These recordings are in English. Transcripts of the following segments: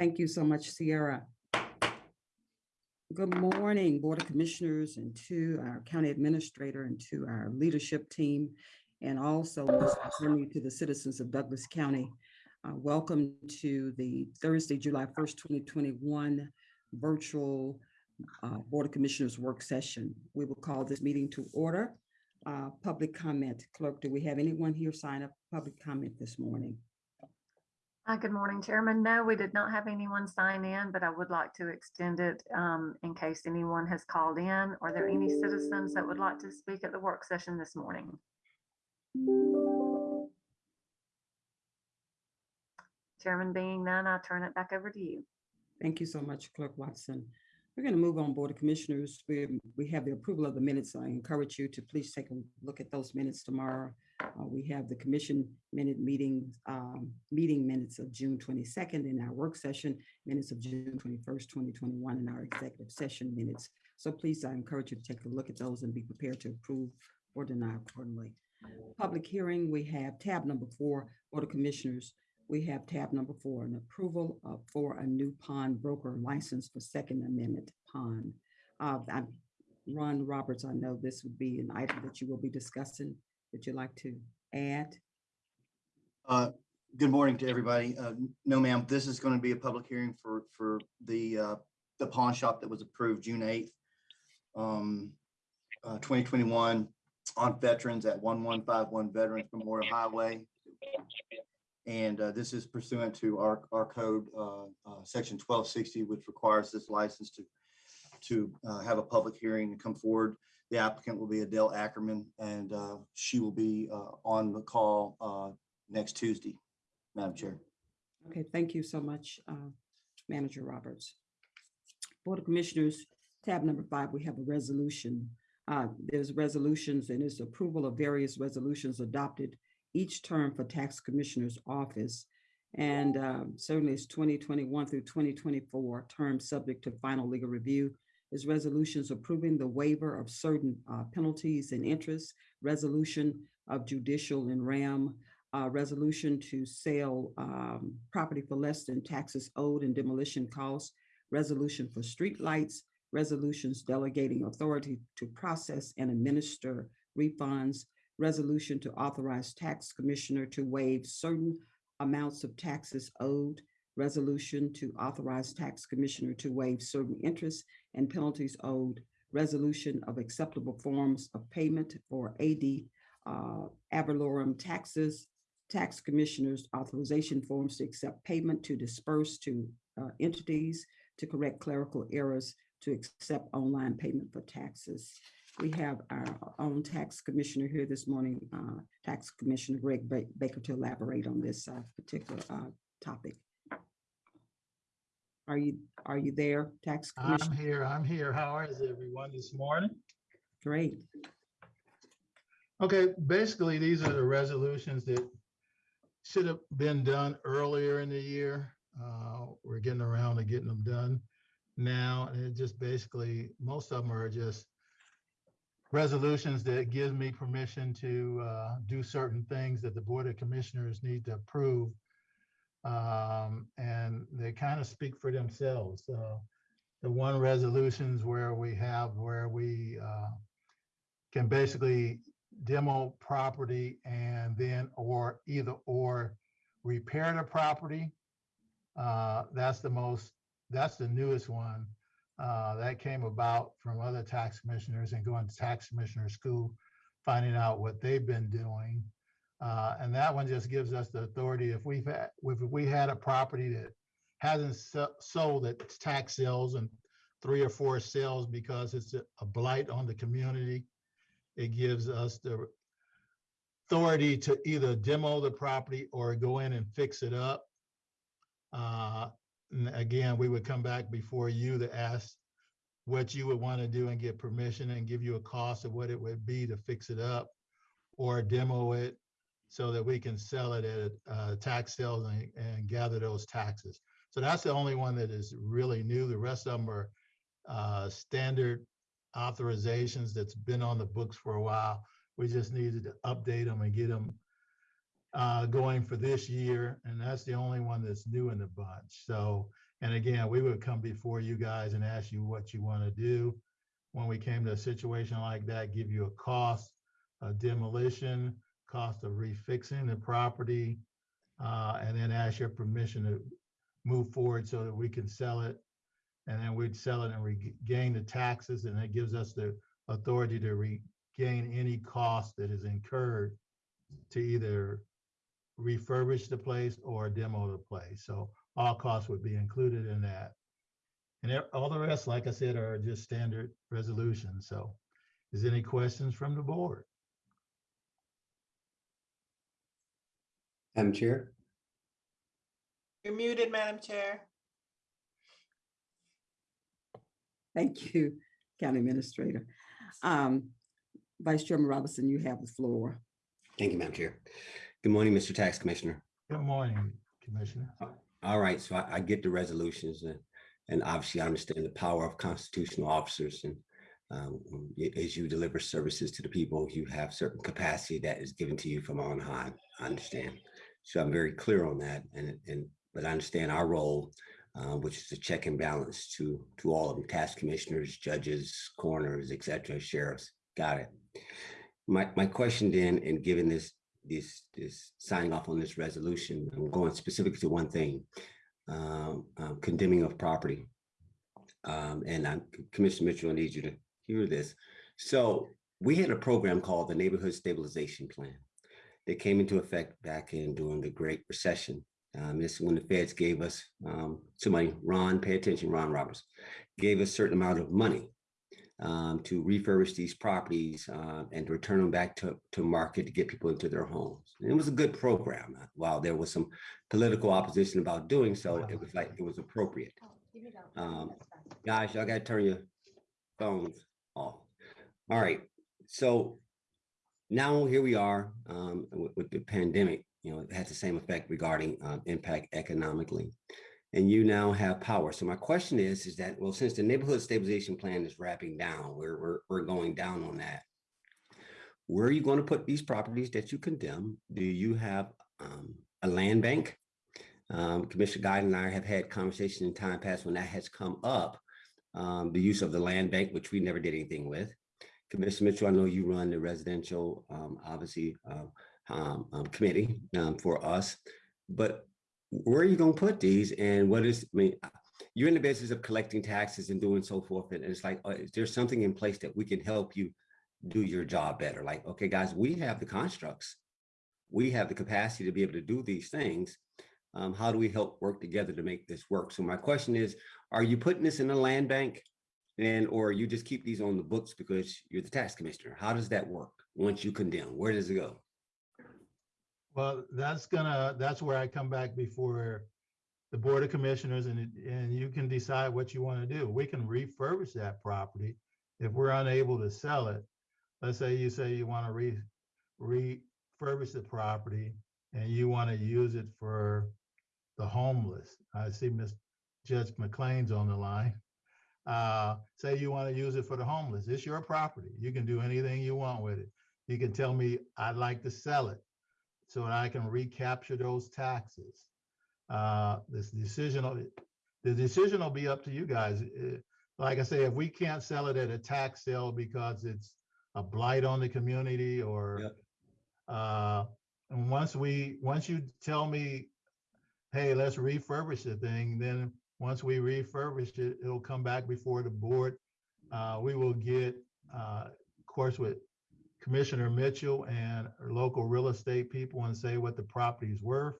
Thank you so much, Sierra. Good morning, Board of Commissioners, and to our county administrator and to our leadership team, and also to the citizens of Douglas County. Uh, Welcome to the Thursday, July 1st, 2021 virtual uh, Board of Commissioners work session. We will call this meeting to order. Uh, Public comment. Clerk, do we have anyone here sign up for public comment this morning? Uh, Good morning, Chairman. No, we did not have anyone sign in, but I would like to extend it um, in case anyone has called in. Are there any citizens that would like to speak at the work session this morning? Chairman being none, I turn it back over to you. Thank you so much, Clerk Watson. We're going to move on, Board of Commissioners. We, we have the approval of the minutes. I encourage you to please take a look at those minutes tomorrow. Uh, we have the commission minute meetings, um, meeting minutes of June twenty-second in our work session, minutes of June twenty-first, twenty twenty-one, and our executive session minutes. So please, I encourage you to take a look at those and be prepared to approve or deny accordingly. Public hearing, we have tab number four, Board of Commissioners. We have tab number four, an approval of, for a new pawn broker license for Second Amendment Pawn. Uh, I'm, Ron Roberts, I know this would be an item that you will be discussing. Would you like to add? Uh, Good morning to everybody. Uh, No, ma'am, this is going to be a public hearing for, for the, uh, the pawn shop that was approved June 8th, um, uh, 2021 on veterans at 1151 Veterans Memorial Highway. And uh, this is pursuant to our, our code, uh, uh, section 1260, which requires this license to, to uh, have a public hearing and come forward. The applicant will be Adele Ackerman, and uh, she will be uh, on the call uh, next Tuesday, Madam Chair. Okay, thank you so much, uh, Manager Roberts. Board of Commissioners, tab number five, we have a resolution. Uh, There's resolutions and it's approval of various resolutions adopted each term for Tax Commissioner's Office. And um, certainly it's 2021 through 2024, term subject to final legal review. Is resolutions approving the waiver of certain uh, penalties and interest, resolution of judicial and rem, uh, resolution to sell um, property for less than taxes owed and demolition costs, resolution for streetlights, resolutions delegating authority to process and administer refunds, resolution to authorize tax commissioner to waive certain amounts of taxes owed, resolution to authorize tax commissioner to waive certain interest and penalties owed, resolution of acceptable forms of payment for AD uh, ad valorem taxes, tax commissioners authorization forms to accept payment to disperse to uh, entities, to correct clerical errors, to accept online payment for taxes. We have our own tax commissioner here this morning, uh, Tax Commissioner Greg Baker to elaborate on this uh, particular uh, topic. Are you, are you there, Tax Commissioner? I'm here, I'm here. How is everyone this morning? Great. Okay, basically, these are the resolutions that should have been done earlier in the year. Uh, We're getting around to getting them done now. And it just basically, most of them are just resolutions that gives me permission to uh, do certain things that the Board of Commissioners need to approve. Um, And they kind of speak for themselves. Uh, The one resolutions where we have, where we uh, can basically demo property and then or either or repair the property. Uh, that's the most, that's the newest one. Uh, that came about from other tax commissioners and going to tax commissioner school, finding out what they've been doing. Uh, and that one just gives us the authority if we've had, if we had a property that hasn't so- sold at tax sales and three or four sales because it's a a blight on the community it gives us the authority to either demo the property or go in and fix it up. Uh, and again, we would come back before you to ask what you would want to do and get permission and give you a cost of what it would be to fix it up or demo it so that we can sell it at uh, tax sales and, and gather those taxes. So that's the only one that is really new. The rest of them are uh, standard authorizations that's been on the books for a while. We just needed to update them and get them uh, going for this year, and that's the only one that's new in the bunch. So, and again, we would come before you guys and ask you what you want to do. When we came to a situation like that, give you a cost, a demolition, cost of refixing the property, uh, and then ask your permission to move forward so that we can sell it. And then we'd sell it and regain the taxes, and it gives us the authority to regain any cost that is incurred to either refurbish the place or demo the place. So all costs would be included in that. And all the rest, like I said, are just standard resolutions. So is there any questions from the board? Madam Chair, You're muted, Madam Chair. Thank you, County Administrator. Um, Vice Chairman Robinson, you have the floor. thank you, Madam Chair. Good morning, Mr. Tax Commissioner. Good morning, Commissioner. All right, so I, I get the resolutions and, and obviously I understand the power of constitutional officers and um, as you deliver services to the people, you have certain capacity that is given to you from on high. I understand. So I'm very clear on that and, and, but I understand our role, uh, which is a check and balance to, to all of them, tax commissioners, judges, coroners, et cetera, sheriffs. Got it. My, my question then, and given this, this, this signing off on this resolution, I'm going specifically to one thing, um, um, condemning of property. Um, and I'm, Commissioner Mitchell, I need you to hear this. So we had a program called the Neighborhood Stabilization Plan that came into effect back in during the Great Recession. Um, this is when the feds gave us um, some money. Ron, pay attention, Ron Roberts, gave us a certain amount of money um, to refurbish these properties uh, and to return them back to, to market to get people into their homes. And it was a good program. uh, While there was some political opposition about doing so, it was like it was appropriate. Um, guys, y'all gotta turn your phones off. All right, so now here we are um, with, with the pandemic. You know, it had the same effect regarding uh, impact economically and you now have power. So my question is, is that, well, since the neighborhood stabilization plan is wrapping down, we're, we're, we're going down on that. Where are you going to put these properties that you condemn? Do you have um, a land bank? Um, Commissioner Guy and I have had conversations in time past when that has come up, um, the use of the land bank, which we never did anything with. Commissioner Mitchell, I know you run the residential, um, obviously, uh, um, um, committee for us, but where are you gonna put these and what is, I mean, you're in the business of collecting taxes and doing so forth, and it's like, uh, is there something in place that we can help you do your job better? Like, okay, guys, we have the constructs. We have the capacity to be able to do these things. Um, how do we help work together to make this work? So my question is, are you putting this in a land bank? And, or you just keep these on the books because you're the tax commissioner? How does that work? Once you condemn, where does it go? Well, that's gonna, that's where I come back before the Board of Commissioners and, and you can decide what you want to do. We can refurbish that property. If we're unable to sell it, let's say you say you want to re, refurbish the property and you want to use it for the homeless. I see Miss Judge McLean's on the line. Uh, say you want to use it for the homeless. It's your property. You can do anything you want with it. You can tell me, I'd like to sell it so that I can recapture those taxes. Uh, this decision, the decision will be up to you guys. Uh, Like I say, if we can't sell it at a tax sale because it's a blight on the community or Yep. uh, and once we, once you tell me, hey, let's refurbish the thing, then once we refurbish it, it'll come back before the board. Uh, we will get, uh, of course, with Commissioner Mitchell and local real estate people and say what the property is worth.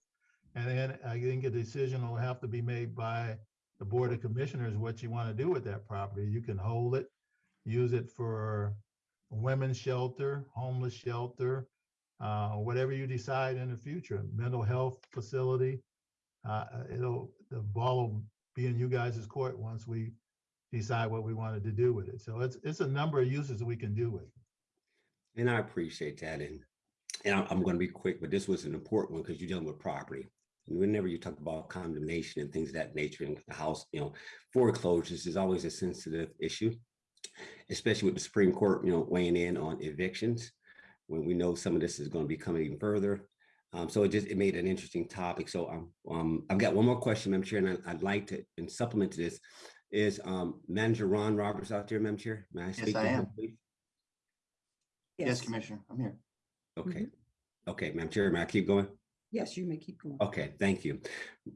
And then I think a decision will have to be made by the Board of Commissioners, what you want to do with that property. You can hold it, use it for women's shelter, homeless shelter, uh, whatever you decide in the future, mental health facility. Uh, it'll, the ball will be in you guys' court once we decide what we wanted to do with it. So it's, it's a number of uses we can do with it. And I appreciate that. And, and I'm, going to be quick, but this was an important one because you're dealing with property. And whenever you talk about condemnation and things of that nature in the house, you know, foreclosures is always a sensitive issue. especially with the Supreme Court, you know, weighing in on evictions, when we know some of this is going to be coming even further. Um, so it just, it made an interesting topic. So um, um, I've got one more question, Madam Chair, and I- I'd like to, in supplement to this, is um, Manager Ron Roberts out there, Madam Chair? May I speak? to I am. Yes, Commissioner, I'm here. Okay, okay, Madam Chair, may I keep going? Yes, you may keep going. Okay, thank you.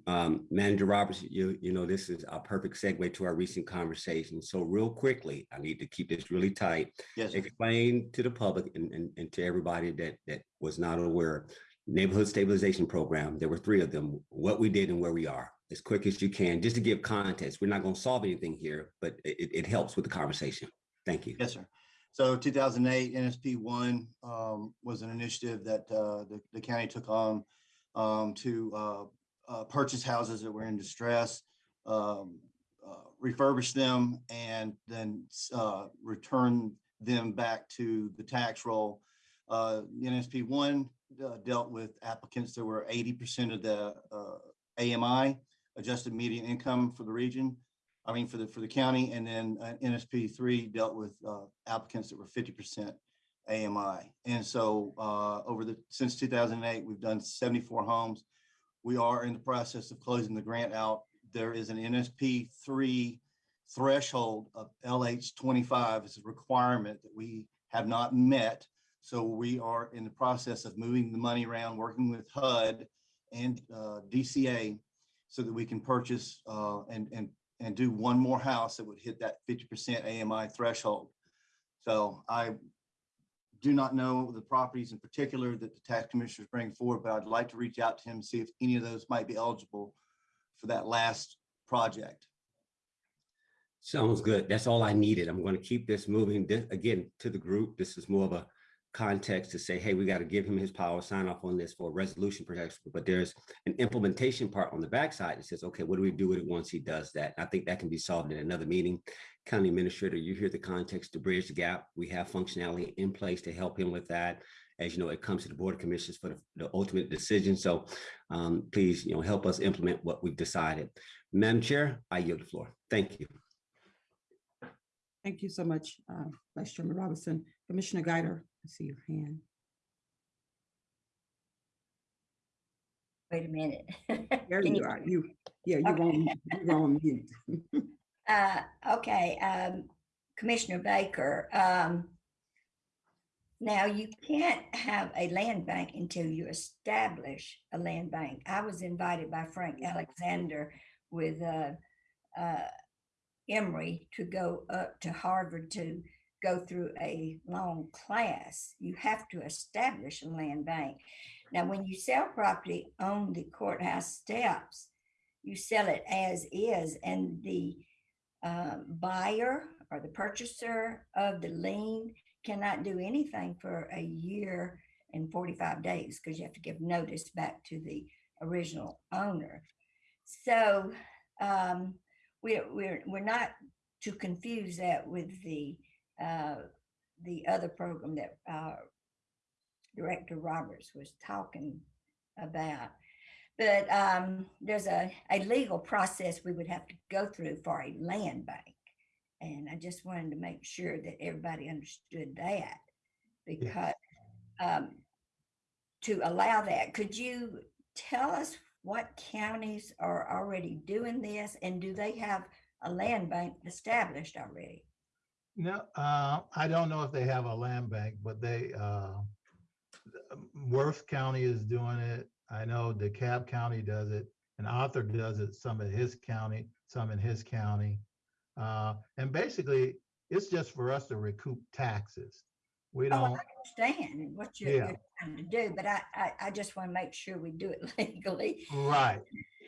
Um, Manager Roberts, you, you know, this is a perfect segue to our recent conversation. So real quickly, I need to keep this really tight. Yes, sir. Explain to the public and, and, and to everybody that, that was not aware, neighborhood stabilization program, there were three of them, what we did and where we are, as quick as you can, just to give context. We're not going to solve anything here, but it, it helps with the conversation. Thank you. Yes, sir. So two thousand eight NSP one um, was an initiative that uh, the, the county took on um, to uh, uh, purchase houses that were in distress, um, uh, refurbish them, and then uh, return them back to the tax roll. NSP one dealt with applicants that were eighty percent of the AMI, adjusted median income for the region. I mean, for the, for the county, and then uh, NSP three dealt with uh, applicants that were fifty percent AMI. And so uh, over the, since two thousand and eight, we've done seventy-four homes. We are in the process of closing the grant out. There is an NSP three threshold of LH twenty-five is a requirement that we have not met. So we are in the process of moving the money around, working with HUD and uh, DCA so that we can purchase uh, and, and and do one more house that would hit that fifty percent AMI threshold. So I do not know the properties in particular that the tax commissioners bring forward, but I'd like to reach out to him and see if any of those might be eligible for that last project. Sounds good. That's all I needed. I'm going to keep this moving. This- Again, to the group, this is more of a context to say, hey, we got to give him his power, sign off on this for resolution protection. But there's an implementation part on the backside that says, okay, what do we do with it once he does that? I think that can be solved in another meeting. County Administrator, you hear the context to bridge the gap. We have functionality in place to help him with that. As you know, it comes to the Board of Commissioners for the, the ultimate decision. So um, please, you know, help us implement what we've decided. Madam Chair, I yield the floor. Thank you. Thank you so much, uh, Vice Chairman Robinson. Commissioner Guider, I see your hand. Wait a minute. There Can you are. You, yeah, you're on, you're on mute. Uh, okay, um, Commissioner Baker, um, now you can't have a land bank until you establish a land bank. I was invited by Frank Alexander with, uh, uh, Emory to go up to Harvard to go through a long class. You have to establish a land bank. Now, when you sell property on the courthouse steps, you sell it as is and the uh, buyer or the purchaser of the lien cannot do anything for a year and 45 days because you have to give notice back to the original owner. So um, we're, we're, we're not to confuse that with the, uh, the other program that uh, Director Roberts was talking about. But um, there's a, a legal process we would have to go through for a land bank. And I just wanted to make sure that everybody understood that because um, to allow that, could you tell us what counties are already doing this and do they have a land bank established already? No, uh, I don't know if they have a land bank, but they, uh, Worth County is doing it. I know DeKalb County does it and Arthur does it, some in his county, some in his county. Uh, and basically, it's just for us to recoup taxes. We Oh, I don't, understand what you're, Yeah. you're trying to do, but I, I, I just want to make sure we do it legally. right.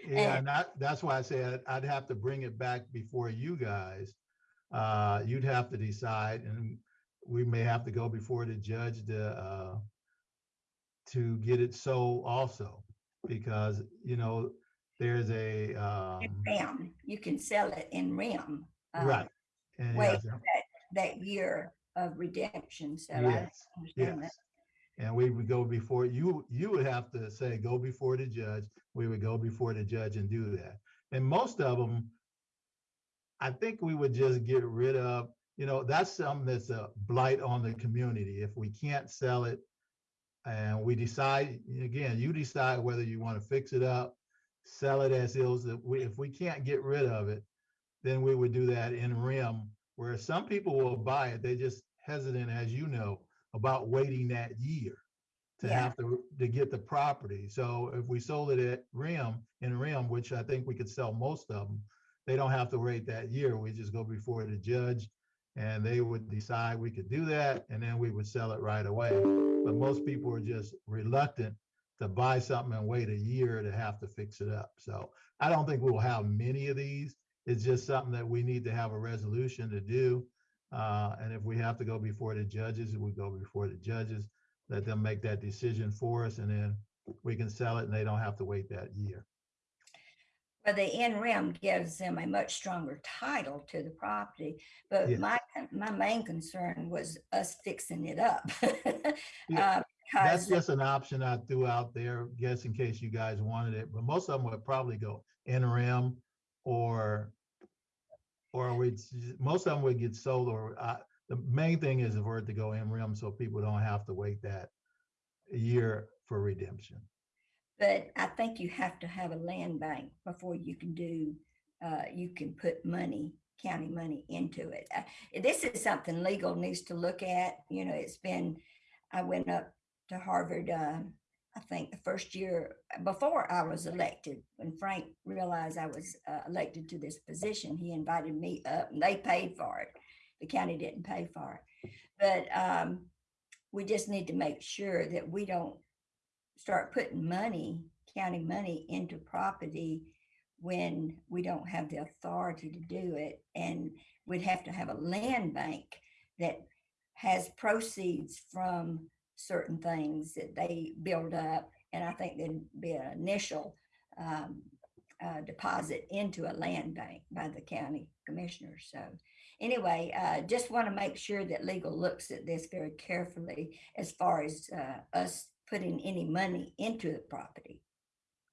Yeah, And- and that, that's why I said I'd have to bring it back before you guys. Uh, you'd have to decide and we may have to go before the judge to, uh, to get it sold also, because, you know, there's a, um, rem, you can sell it in rem. uh, right. And wait. yes, That year of redemption, so I Yes, that. Yes. And we would go before, you, you would have to say, go before the judge. We would go before the judge and do that. And most of them, I think we would just get rid of you know, that's something that's a blight on the community. If we can't sell it and we decide, again, you decide whether you want to fix it up, sell it as is, that we, if we can't get rid of it, then we would do that in rem, where some people will buy it. They just hesitant, as you know, about waiting that year to Yeah. have to, to get the property. So if we sold it at rem, in rem, which I think we could sell most of them, they don't have to wait that year. We just go before the judge and they would decide we could do that and then we would sell it right away. But most people are just reluctant to buy something and wait a year to have to fix it up. So I don't think we'll have many of these. It's just something that we need to have a resolution to do. Uh, and if we have to go before the judges, we go before the judges, let them make that decision for us and then we can sell it and they don't have to wait that year. Well, the in rem gives them a much stronger title to the property, but my, my main concern was us fixing it up. Yeah, Uh, That's just an option I threw out there, guess in case you guys wanted it, but most of them would probably go in rem or or we, most of them would get sold or, uh, the main thing is for it to go in rem so people don't have to wait that year for redemption. But I think you have to have a land bank before you can do, uh, you can put money, county money into it. Uh, This is something legal needs to look at, you know, it's been, I went up to Harvard, uh, I think the first year before I was elected, when Frank realized I was uh, elected to this position, he invited me up and they paid for it. The county didn't pay for it. But, um, we just need to make sure that we don't start putting money, county money into property when we don't have the authority to do it. And we'd have to have a land bank that has proceeds from certain things that they build up. And I think there'd be an initial um, uh, deposit into a land bank by the county commissioner. So anyway, uh, just want to make sure that legal looks at this very carefully as far as uh, us putting any money into the property.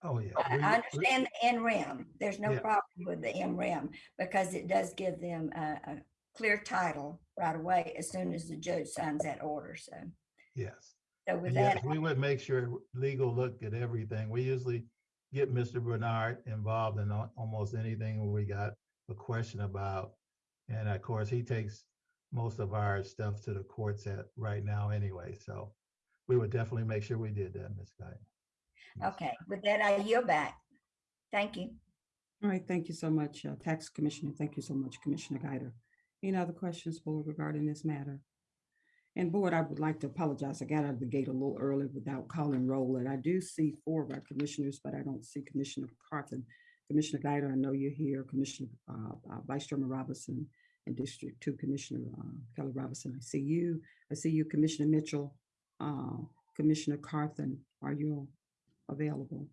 Oh, yeah. I we- I we- understand the in rem. There's no Yeah. problem with the in rem because it does give them a, a clear title right away as soon as the judge signs that order. So, Yes. so with And that, yes, we would make sure legal looked at everything. We usually get Mr. Bernard involved in almost anything we got a question about. And of course, he takes most of our stuff to the courts at right now anyway, so we would definitely make sure we did that, Ms. Guy. okay, with that, I yield back. Thank you. All right, thank you so much, uh, Tax Commissioner. Thank you so much, Commissioner Guider. Any other questions, Board, regarding this matter? And Board, I would like to apologize. I got out of the gate a little early without calling roll, and I do see four of our commissioners, but I don't see Commissioner Carthen. Commissioner Guider, I know you're here, Commissioner, uh, uh, Vice Chairman Robinson, and District Two Commissioner uh, Kelly Robinson. I see you. I see you, Commissioner Mitchell, uh, Commissioner Carthen. Are you available?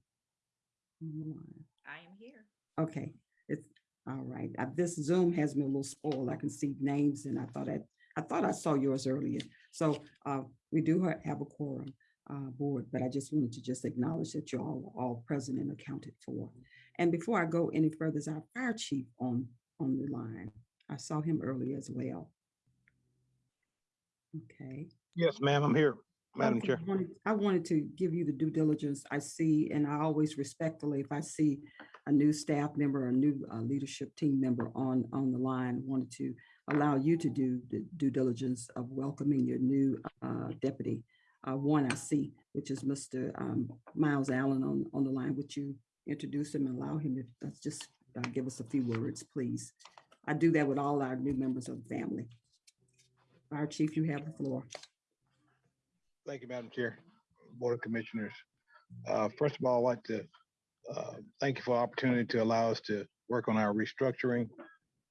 on the line? I am here. Okay, it's, all right. Uh, This Zoom has me a little spoiled. I can see names and I thought I, I thought I saw yours earlier. So uh, we do have a quorum uh, board, but I just wanted to just acknowledge that you're all, all present and accounted for. And before I go any further, is our fire chief on, on the line? I saw him earlier as well. Okay. Yes, ma'am, I'm here, Madam Chair. I wanted- I wanted to give you the due diligence I see, and I always respectfully, if I see a new staff member, or a new uh, leadership team member on, on the line, wanted to allow you to do the due diligence of welcoming your new uh, deputy. Uh, One I see, which is Mr. um, Miles Allen on, on the line. Would you introduce him and allow him to let's just uh, give us a few words, please? I do that with all our new members of the family. Fire Chief, you have the floor. Thank you, Madam Chair, Board of Commissioners. Uh, First of all, I'd like to uh, thank you for the opportunity to allow us to work on our restructuring.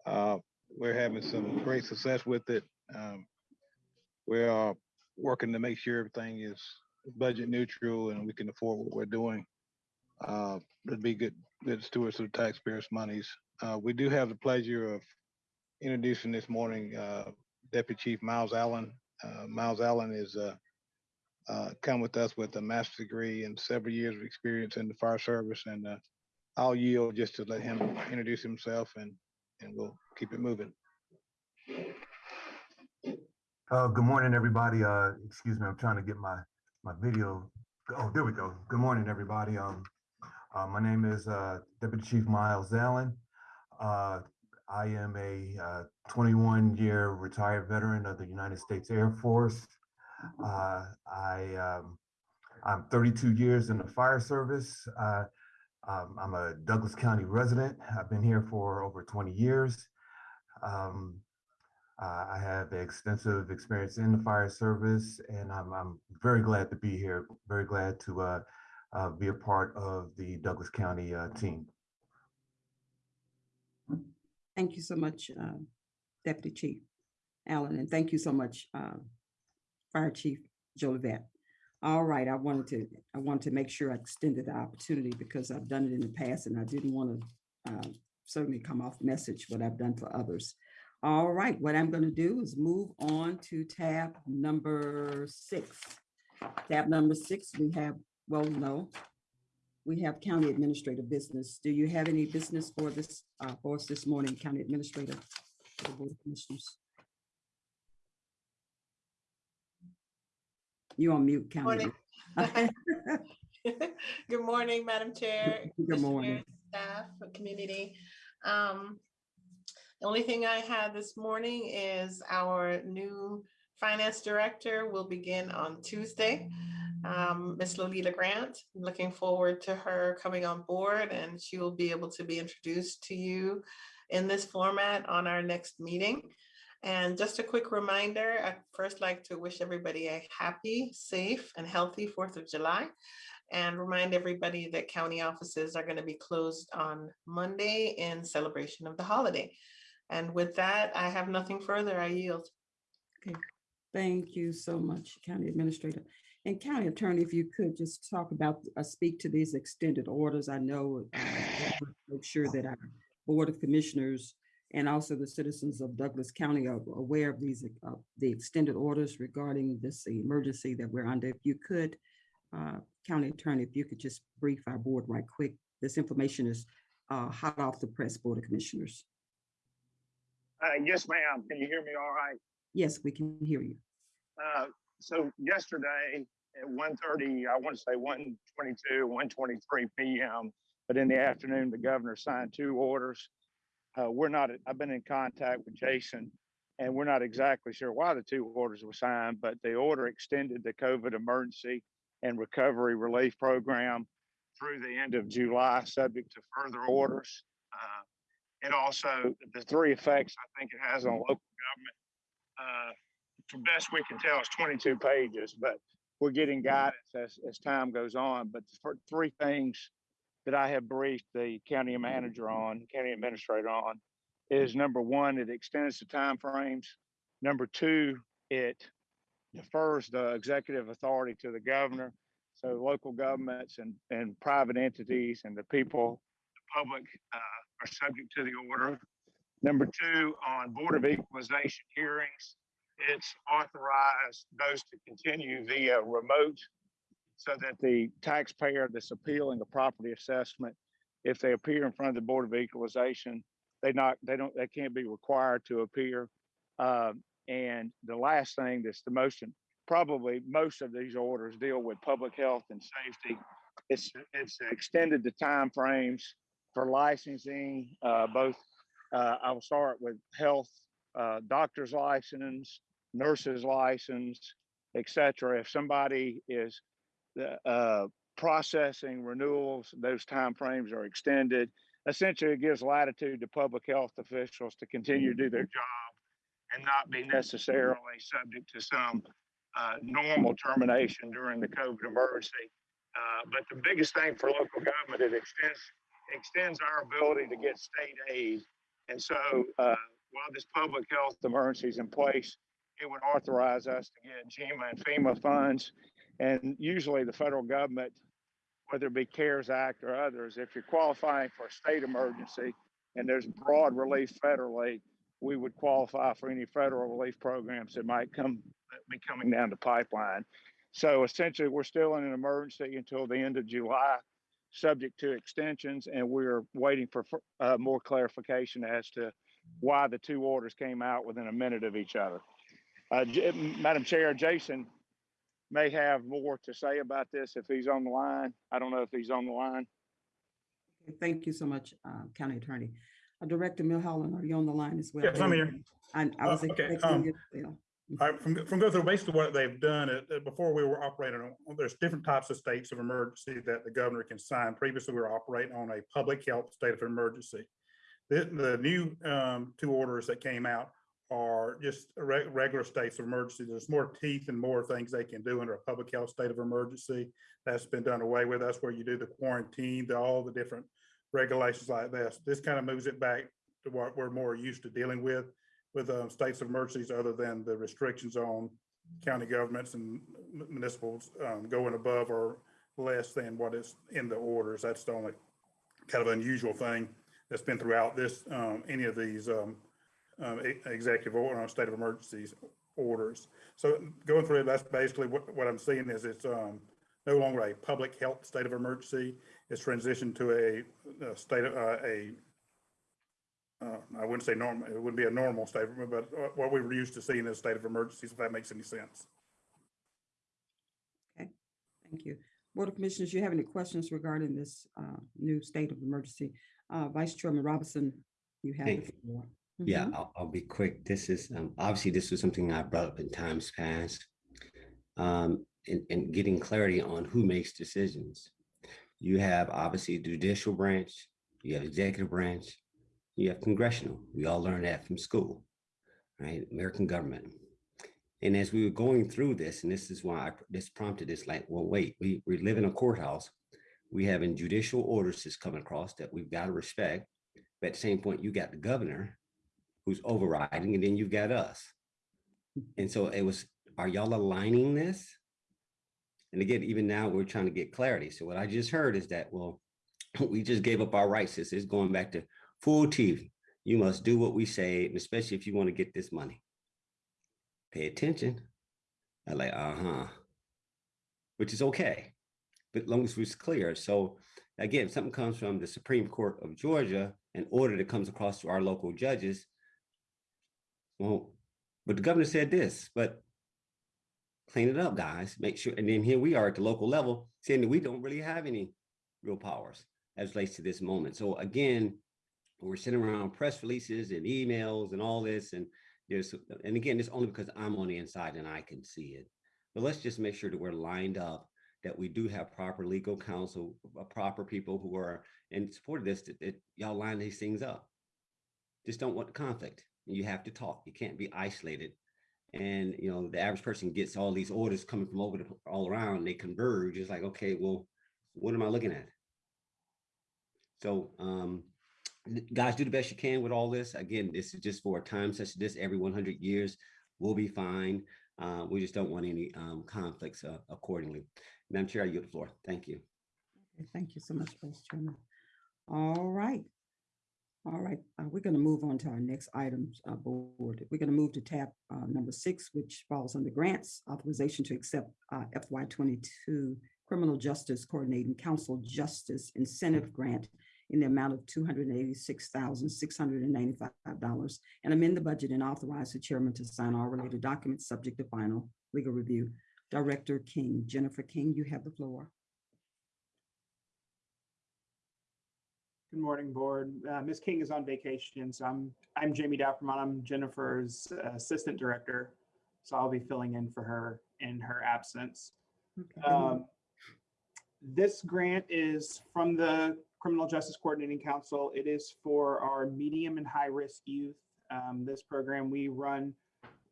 Uh, We're having some great success with it. Um, We are working to make sure everything is budget neutral and we can afford what we're doing. Uh, It'd be good, good stewards of taxpayers' monies. Uh, We do have the pleasure of introducing this morning uh, Deputy Chief Miles Allen. Uh, Miles Allen is uh, uh, come with us with a master's degree and several years of experience in the fire service. And uh, I'll yield just to let him introduce himself and, and we'll keep it moving. Uh, good morning, everybody. Uh, excuse me, I'm trying to get my, my video. Oh, there we go. Good morning, everybody. Um, uh, my name is, uh, Deputy Chief Miles Allen. Uh, I am a, uh, twenty-one year retired veteran of the United States Air Force. Uh, I, um, I'm thirty-two years in the fire service. Uh, um, I'm a Douglas County resident. I've been here for over twenty years. Um, uh, I have extensive experience in the fire service, and I'm, I'm very glad to be here. Very glad to uh, uh, be a part of the Douglas County team. Thank you so much, Deputy Chief Allen, and thank you so much, Fire Chief Jolivet. All right, I wanted to, I wanted to make sure I extended the opportunity because I've done it in the past and I didn't want to certainly come off message what I've done for others. All right, what I'm going to do is move on to tab number six. Tab number six, we have, well, no, we have county administrative business. Do you have any business for this, uh, for us this morning, County Administrator? for the Board of Commissioners? You on mute, County. Morning. Good morning, Madam Chair. Good morning. Staff, community. Um, The only thing I had this morning is our new finance director will begin on Tuesday. Um, Ms. Lolita Grant, looking forward to her coming on board and she will be able to be introduced to you in this format on our next meeting. And just a quick reminder, I'd first like to wish everybody a happy, safe, and healthy Fourth of July. And remind everybody that county offices are going to be closed on Monday in celebration of the holiday. And with that, I have nothing further. I yield. Okay. Thank you so much, County Administrator. And County Attorney, if you could just talk about, uh, speak to these extended orders. I know, uh, make sure that our Board of Commissioners and also the citizens of Douglas County are aware of these, uh, the extended orders regarding this emergency that we're under. If you could, uh, County Attorney, if you could just brief our board right quick. This information is uh, hot off the press, Board of Commissioners. Uh, yes, ma'am. Can you hear me all right? Yes, we can hear you. Uh, so yesterday at 1.30, I want to say 1.22, 1.23 p.m., but in the afternoon, the governor signed two orders. Uh, we're not, I've been in contact with Jason, and we're not exactly sure why the two orders were signed, but the order extended the COVID emergency and recovery relief program through the end of July, subject to further orders. Uh, and also the three effects I think it has on local government. Uh, best we can tell, it's 22 pages, but we're getting guidance as, as time goes on. But for three things that I have briefed the county manager on, county administrator on, is number one, it extends the timeframes. Number two, it defers the executive authority to the governor. So local governments and, and private entities and the people, the public uh, are subject to the order. Number two, on Board of Equalization hearings, it's authorized those to continue via remote so that the taxpayer that's appealing a property assessment, if they appear in front of the Board of Equalization, they not, they don't, they can't be required to appear. Um, and the last thing that's the most, probably most of these orders deal with public health and safety. It's, it's extended the time frames for licensing, uh, both, uh, I will start with health, uh, doctor's license, nurse's license, etc. If somebody is, uh, processing renewals, those timeframes are extended. Essentially, it gives latitude to public health officials to continue to do their job and not be necessarily subject to some uh, normal termination during the COVID emergency. Uh, but the biggest thing for local government, it extends extends our ability to get state aid. And so uh, while this public health emergency is in place, it would authorize us to get GEMA and FEMA funds. And usually the federal government, whether it be CARES Act or others, if you're qualifying for a state emergency and there's broad relief federally, we would qualify for any federal relief programs that might come be coming down the pipeline. So essentially, we're still in an emergency until the end of July, subject to extensions, and we're waiting for uh, more clarification as to why the two orders came out within a minute of each other. Uh, Madam Chair, Jason may have more to say about this if he's on the line. I don't know if he's on the line. Okay, Thank you so much, uh, County Attorney. Uh, Director Milholland, are you on the line as well? Yes, I'm here. I, I Uh, was okay, expecting um, you. yeah. All right, from, from go through basically what they've done, uh, uh, before we were operating on, there's different types of states of emergency that the governor can sign. Previously, we were operating on a public health state of emergency. The, the new, um, two orders that came out are just reg- regular states of emergency. There's more teeth and more things they can do under a public health state of emergency. That's been done away with. That's where you do the quarantine, the, all the different regulations like this. This kind of moves it back to what we're more used to dealing with with um, states of emergencies other than the restrictions on county governments and municipals um, going above or less than what is in the orders. That's the only kind of unusual thing that's been throughout this, um, any of these um, executive order uh, state of emergencies orders. So going through it, that's basically what, what I'm seeing is it's um, no longer a public health state of emergency. It's transitioned to a, a state of, uh, a uh, I wouldn't say normal, it wouldn't be a normal state, but uh, what we were used to seeing in a state of emergencies, if that makes any sense. Okay, thank you. Board of Commissioners, you have any questions regarding this uh, new state of emergency? Uh, Vice Chairman Robinson, you have the Thank floor. Yeah, Mhm. I'll, I'll be quick. This is, um, obviously, this was something I brought up in times past. Um, and, and getting clarity on who makes decisions. You have obviously judicial branch, you have executive branch, you have congressional. We all learned that from school, right? American government. And as we were going through this, and this is why I, this prompted this, like, well, wait, we, we live in a courthouse. We have in judicial orders that's coming across that we've got to respect. But at the same point, you got the governor who's overriding, and then you've got us. And so it was, are y'all aligning this? And again, even now, we're trying to get clarity. So what I just heard is that, well, we just gave up our rights. This is going back to full TV. You must do what we say, and especially if you want to get this money. Pay attention. I like, uh-huh. Which is okay, but long as it's clear. So again, something comes from the Supreme Court of Georgia, an order that comes across to our local judges, well, but the governor said this, but clean it up, guys. Make sure. And then here we are at the local level saying that we don't really have any real powers as relates to this moment. So again, we're sitting around press releases and emails and all this. And there's, and again, it's only because I'm on the inside and I can see it. But let's just make sure that we're lined up, that we do have proper legal counsel, uh, proper people who are in support of this, that, that y'all line these things up. Just don't want conflict. You have to talk. You can't be isolated. And you know, the average person gets all these orders coming from over the, all around. They converge. It's like, okay, well, what am I looking at? So, um, guys, do the best you can with all this. Again, this is just for a time such as this. Every 100 years, we'll be fine. Uh, we just don't want any um, conflicts uh, accordingly. Madam Chair, I yield the floor. Thank you. Okay, Thank you so much, Vice Chairman. All right. All right, uh, we're going to move on to our next items, uh, board. We're going to move to tab uh, number six, which falls under grants, authorization to accept uh, FY twenty-two Criminal Justice Coordinating Council Justice Incentive Grant in the amount of two hundred and eighty-six thousand, six hundred and ninety-five dollars and amend the budget and authorize the chairman to sign all related documents subject to final legal review. Director King, Jennifer King, you have the floor. Good morning, board. Uh, Ms. King is on vacation, so I'm, I'm Jamie Dappermont. I'm Jennifer's assistant director. So I'll be filling in for her in her absence. Okay. Um, This grant is from the Criminal Justice Coordinating Council. It is for our medium and high-risk youth. Um, This program, we run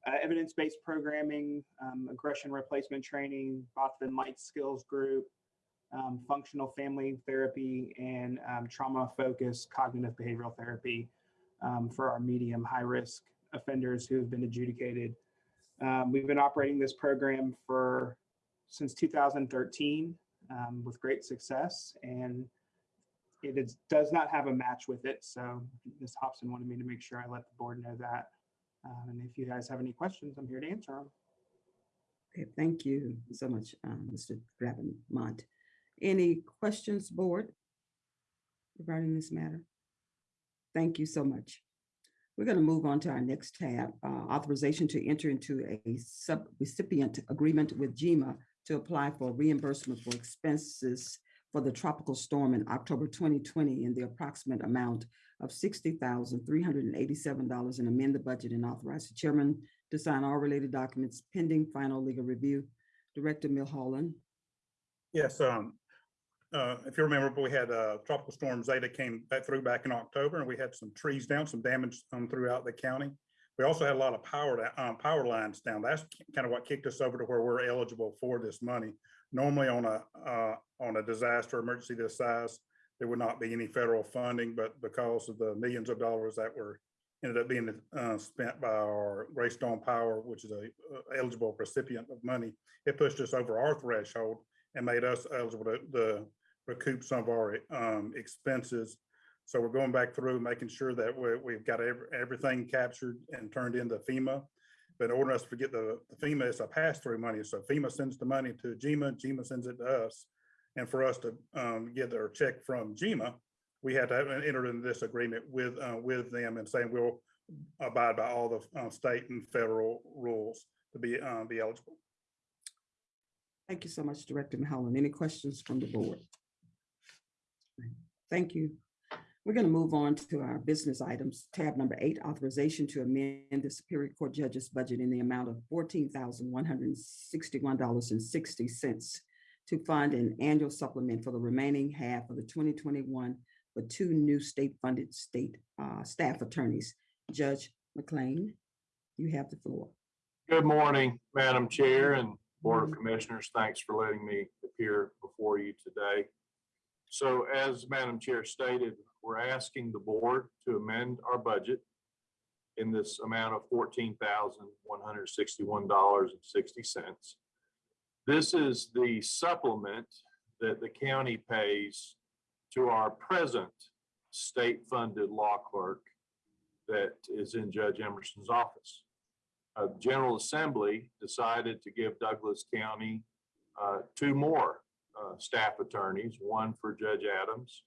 uh, evidence-based programming, um, aggression replacement training, Botvin Life Skills Group, um, functional family therapy and um, trauma focused cognitive behavioral therapy um, for our medium high risk offenders who have been adjudicated. Um, we've been operating this program for since 2013 um, with great success and it is, does not have a match with it. So Ms. Hobson wanted me to make sure I let the board know that. Um, and if you guys have any questions, I'm here to answer them. Okay, thank you so much, um, Mr. Mont. Any questions, board? Regarding this matter? Thank you so much. We're going to move on to our next tab, uh, authorization to enter into a sub-recipient agreement with GMA to apply for reimbursement for expenses for the tropical storm in October 2020 in the approximate amount of $60,387 and amend the budget and authorize the chairman to sign all related documents pending final legal review. Director Milholland. Yes, um, uh, if you remember, we had, uh, tropical storm Zeta came back through back in October and we had some trees down, some damage, um, throughout the county. We also had a lot of power, um, power lines down. That's kind of what kicked us over to where we're eligible for this money. Normally on a, uh, on a disaster emergency this size, there would not be any federal funding, but because of the millions of dollars that were ended up being, uh, spent by our Greystone Power, which is a uh, eligible recipient of money, it pushed us over our threshold and made us eligible to, recoup some of our um, expenses. So we're going back through, making sure that we, we've got every, everything captured and turned into FEMA. But in order us to get the the FEMA, it's a pass-through money. So FEMA sends the money to GEMA, GEMA sends it to us. And for us to um, get our check from GEMA, we had to enter into this agreement with, uh, with them and saying we'll abide by all the uh, state and federal rules to be, uh, be eligible. Thank you so much, Director Mulholland. Any questions from the board? Thank you. We're going to move on to our business items. Tab number eight, authorization to amend the Superior Court Judge's budget in the amount of fourteen thousand one hundred and sixty-one dollars and sixty cents to fund an annual supplement for the remaining half of the twenty twenty-one for two new state-funded state uh, staff attorneys. Judge McLean, you have the floor. Good morning, Madam Chair and Board of mm-hmm. Commissioners. Thanks for letting me appear before you today. So as Madam Chair stated, we're asking the board to amend our budget in this amount of fourteen thousand one hundred sixty-one dollars and sixty cents. This is the supplement that the county pays to our present state-funded law clerk that is in Judge Emerson's office uh, General Assembly decided to give Douglas County uh, two more uh, staff attorneys, one for Judge Adams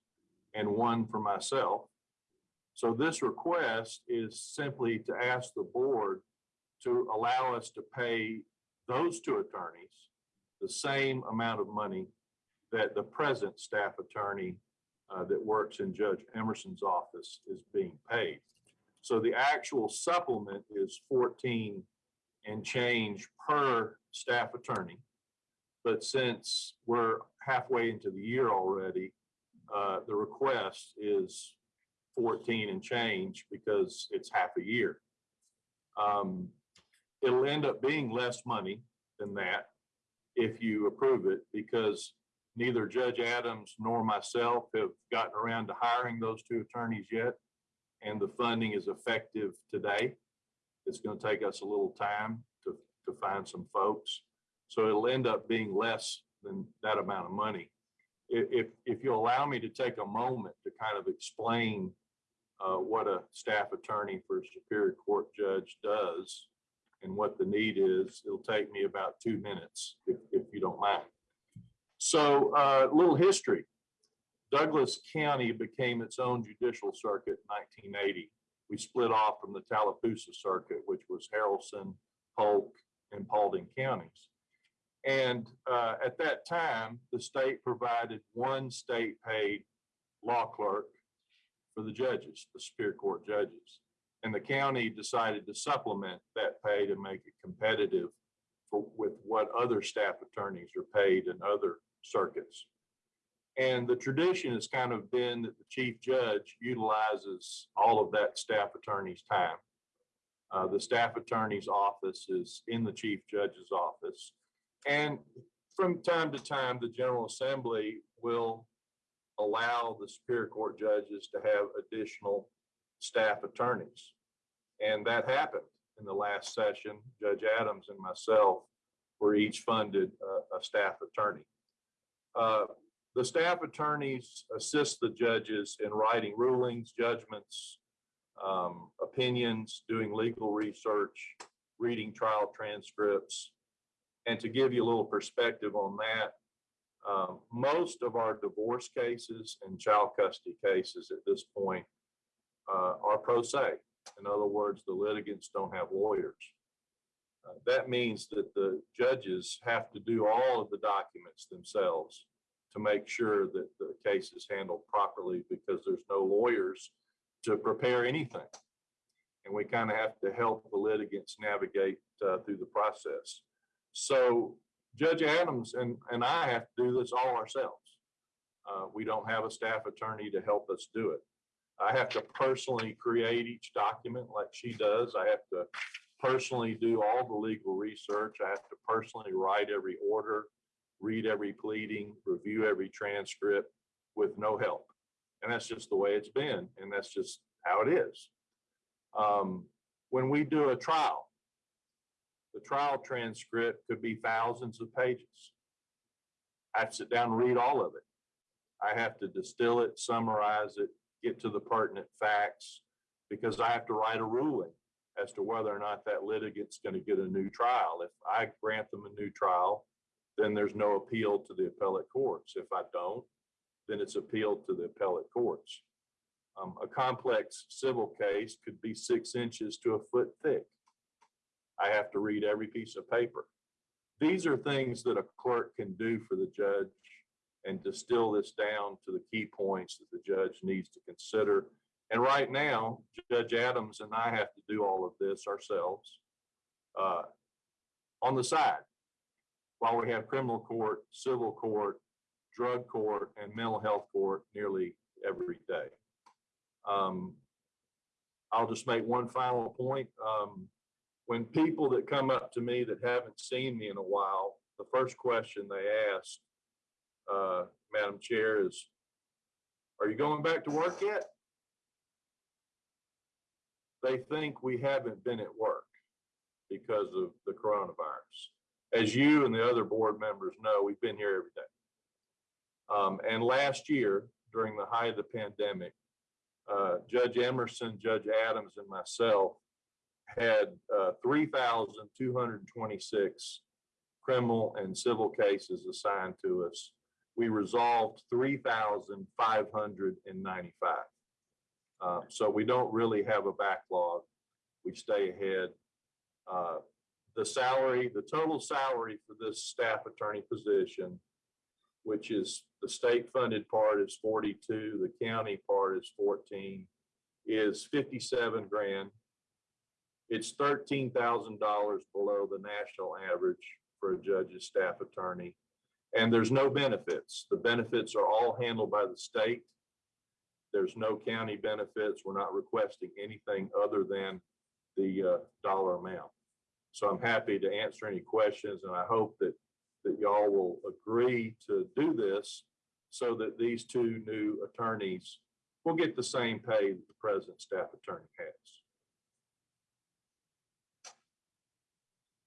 and one for myself. So this request is simply to ask the board to allow us to pay those two attorneys the same amount of money that the present staff attorney uh, that works in Judge Emerson's office is being paid. So the actual supplement is fourteen and change per staff attorney. But since we're halfway into the year already, uh, the request is fourteen and change because it's half a year. Um, it'll end up being less money than that if you approve it, because neither Judge Adams nor myself have gotten around to hiring those two attorneys yet and the funding is effective today. It's going to take us a little time to, to find some folks. So it'll end up being less than that amount of money. If, if, you allow me to take a moment to kind of explain uh, what a staff attorney for a Superior Court judge does and what the need is, it'll take me about two minutes, if, if you don't mind. So a little history. Douglas County became its own judicial circuit in 1980. We split off from the Tallapoosa Circuit, which was Haralson, Polk, and Paulding counties. And uh, at that time, the state provided one state-paid law clerk for the judges, the Superior Court judges. And the county decided to supplement that pay to make it competitive for, with what other staff attorneys are paid in other circuits. And the tradition has kind of been that the chief judge utilizes all of that staff attorney's time. Uh, the staff attorney's office is in the chief judge's office. And from time to time, the General Assembly will allow the Superior Court judges to have additional staff attorneys. And that happened in the last session. Judge Adams and myself were each funded a, a staff attorney. Uh, the staff attorneys assist the judges in writing rulings, judgments, um, opinions, doing legal research, reading trial transcripts. And to give you a little perspective on that, um, most of our divorce cases and child custody cases at this point uh, are pro se. In other words, the litigants don't have lawyers. Uh, That means that the judges have to do all of the documents themselves to make sure that the case is handled properly because there's no lawyers to prepare anything. And we kind of have to help the litigants navigate uh, through the process. So Judge Adams and, and I have to do this all ourselves. Uh, We don't have a staff attorney to help us do it. I have to personally create each document like she does. I have to personally do all the legal research. I have to personally write every order, read every pleading, review every transcript with no help. And that's just the way it's been, and that's just how it is. Um, When we do a trial, the trial transcript could be thousands of pages. I sit down and read all of it. I have to distill it, summarize it, get to the pertinent facts, because I have to write a ruling as to whether or not that litigant's going to get a new trial. If I grant them a new trial, then there's no appeal to the appellate courts. If I don't, then it's appealed to the appellate courts. Um, a complex civil case could be six inches to a foot thick. I have to read every piece of paper. These are things that a clerk can do for the judge and distill this down to the key points that the judge needs to consider. And right now, Judge Adams and I have to do all of this ourselves uh, on the side while we have criminal court, civil court, drug court, and mental health court nearly every day. Um, I'll just make one final point. Um, when people that come up to me that haven't seen me in a while, the first question they ask, uh, Madam Chair, is, are you going back to work yet? They think we haven't been at work because of the coronavirus. As you and the other board members know, we've been here every day. Um, and last year, during the height of the pandemic, uh, Judge Emerson, Judge Adams, and myself had uh, 3,226 criminal and civil cases assigned to us. We resolved 3,595. Uh, So we don't really have a backlog. We stay ahead. The salary, the total salary for this staff attorney position, which is the state funded part is 42, the county part is 14, is 57 grand. It's thirteen thousand dollars below the national average for a judge's staff attorney. And there's no benefits. The benefits are all handled by the state. There's no county benefits. We're not requesting anything other than the uh, dollar amount. So I'm happy to answer any questions and I hope that, that y'all will agree to do this so that these two new attorneys will get the same pay that the present staff attorney has.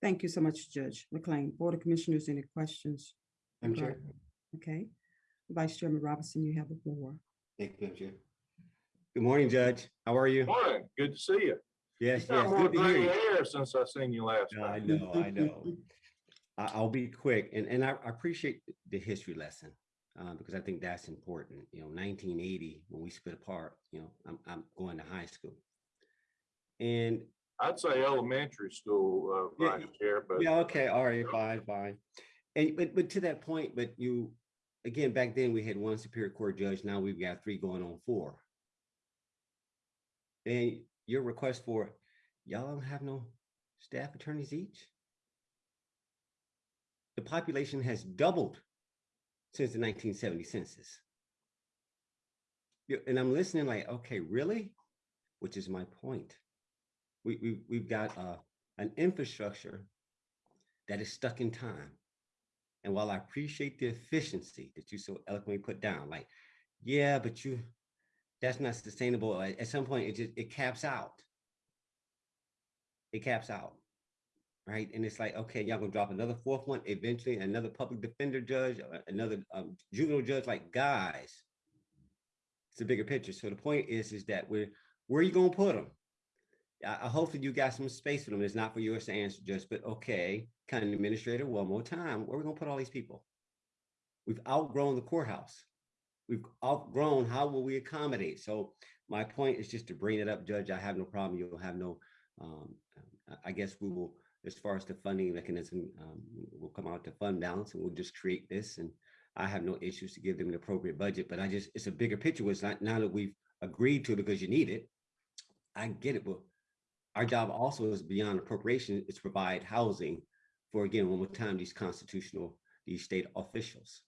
Thank you so much, Judge McLean. Board of Commissioners, any questions? Madam Chair. Okay. Vice Chairman Robinson, you have the floor. Thank you, Madam Chair. Good morning, Judge. How are you? Morning, good to see you. Yes, Got yes, more good to hear gray you. hair since I've seen you last I time. know, I know. I, I'll be quick and, and I I appreciate the history lesson. Uh, because I think that's important. You know, nineteen eighty, when we split apart, you know, I'm, I'm going to high school. And I'd say elementary school, uh, Yeah, Vice Chair, but Yeah, okay, all right, fine, fine. And but but to that point, but you, again, back then we had one Superior Court judge, now we've got three going on four. And your request for, y'all don't have no staff attorneys each? The population has doubled since the nineteen seventy census. And I'm listening like, okay, really? Which is my point. We, we, we've got, uh, an infrastructure that is stuck in time. And while I appreciate the efficiency that you so eloquently put down, like, yeah, but you, that's not sustainable. At, at some point, it just, it caps out. It caps out. Right. And it's like, okay, y'all gonna drop another fourth one, eventually another public defender judge, uh, another um, juvenile judge, like, guys. It's a bigger picture. So the point is, is that we're, where are you gonna put them? I, I hopefully you got some space for them. It's not for yours to answer, just, but okay, county administrator, one more time, where we gonna put all these people? We've outgrown the courthouse. We've outgrown, how will we accommodate? So my point is just to bring it up, Judge, I have no problem, you'll have no, um, I- I guess we will, as far as the funding mechanism, um, will come out to fund balance and we'll just create this and I have no issues to give them an appropriate budget, but I just, it's a bigger picture, It's not, now that we've agreed to because you need it. I get it, but our job also is beyond appropriation, is to provide housing for, again, one more time, these constitutional, these state officials.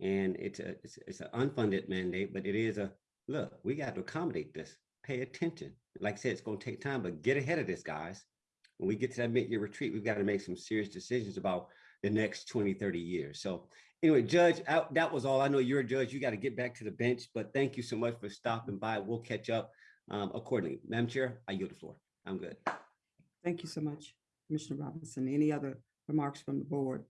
And it's a, it's, it's an unfunded mandate, but it is a, look, we got to accommodate this, pay attention. Like I said, it's gonna take time, but get ahead of this, guys. When we get to that mid-year retreat, we've got to make some serious decisions about the next 20, 30 years. So anyway, Judge, I- that was all. I know you're a judge. You got to get back to the bench, but thank you so much for stopping by. We'll catch up um, accordingly. Madam Chair, I yield the floor. I'm good. Thank you so much, Commissioner Robinson. Any other remarks from the board?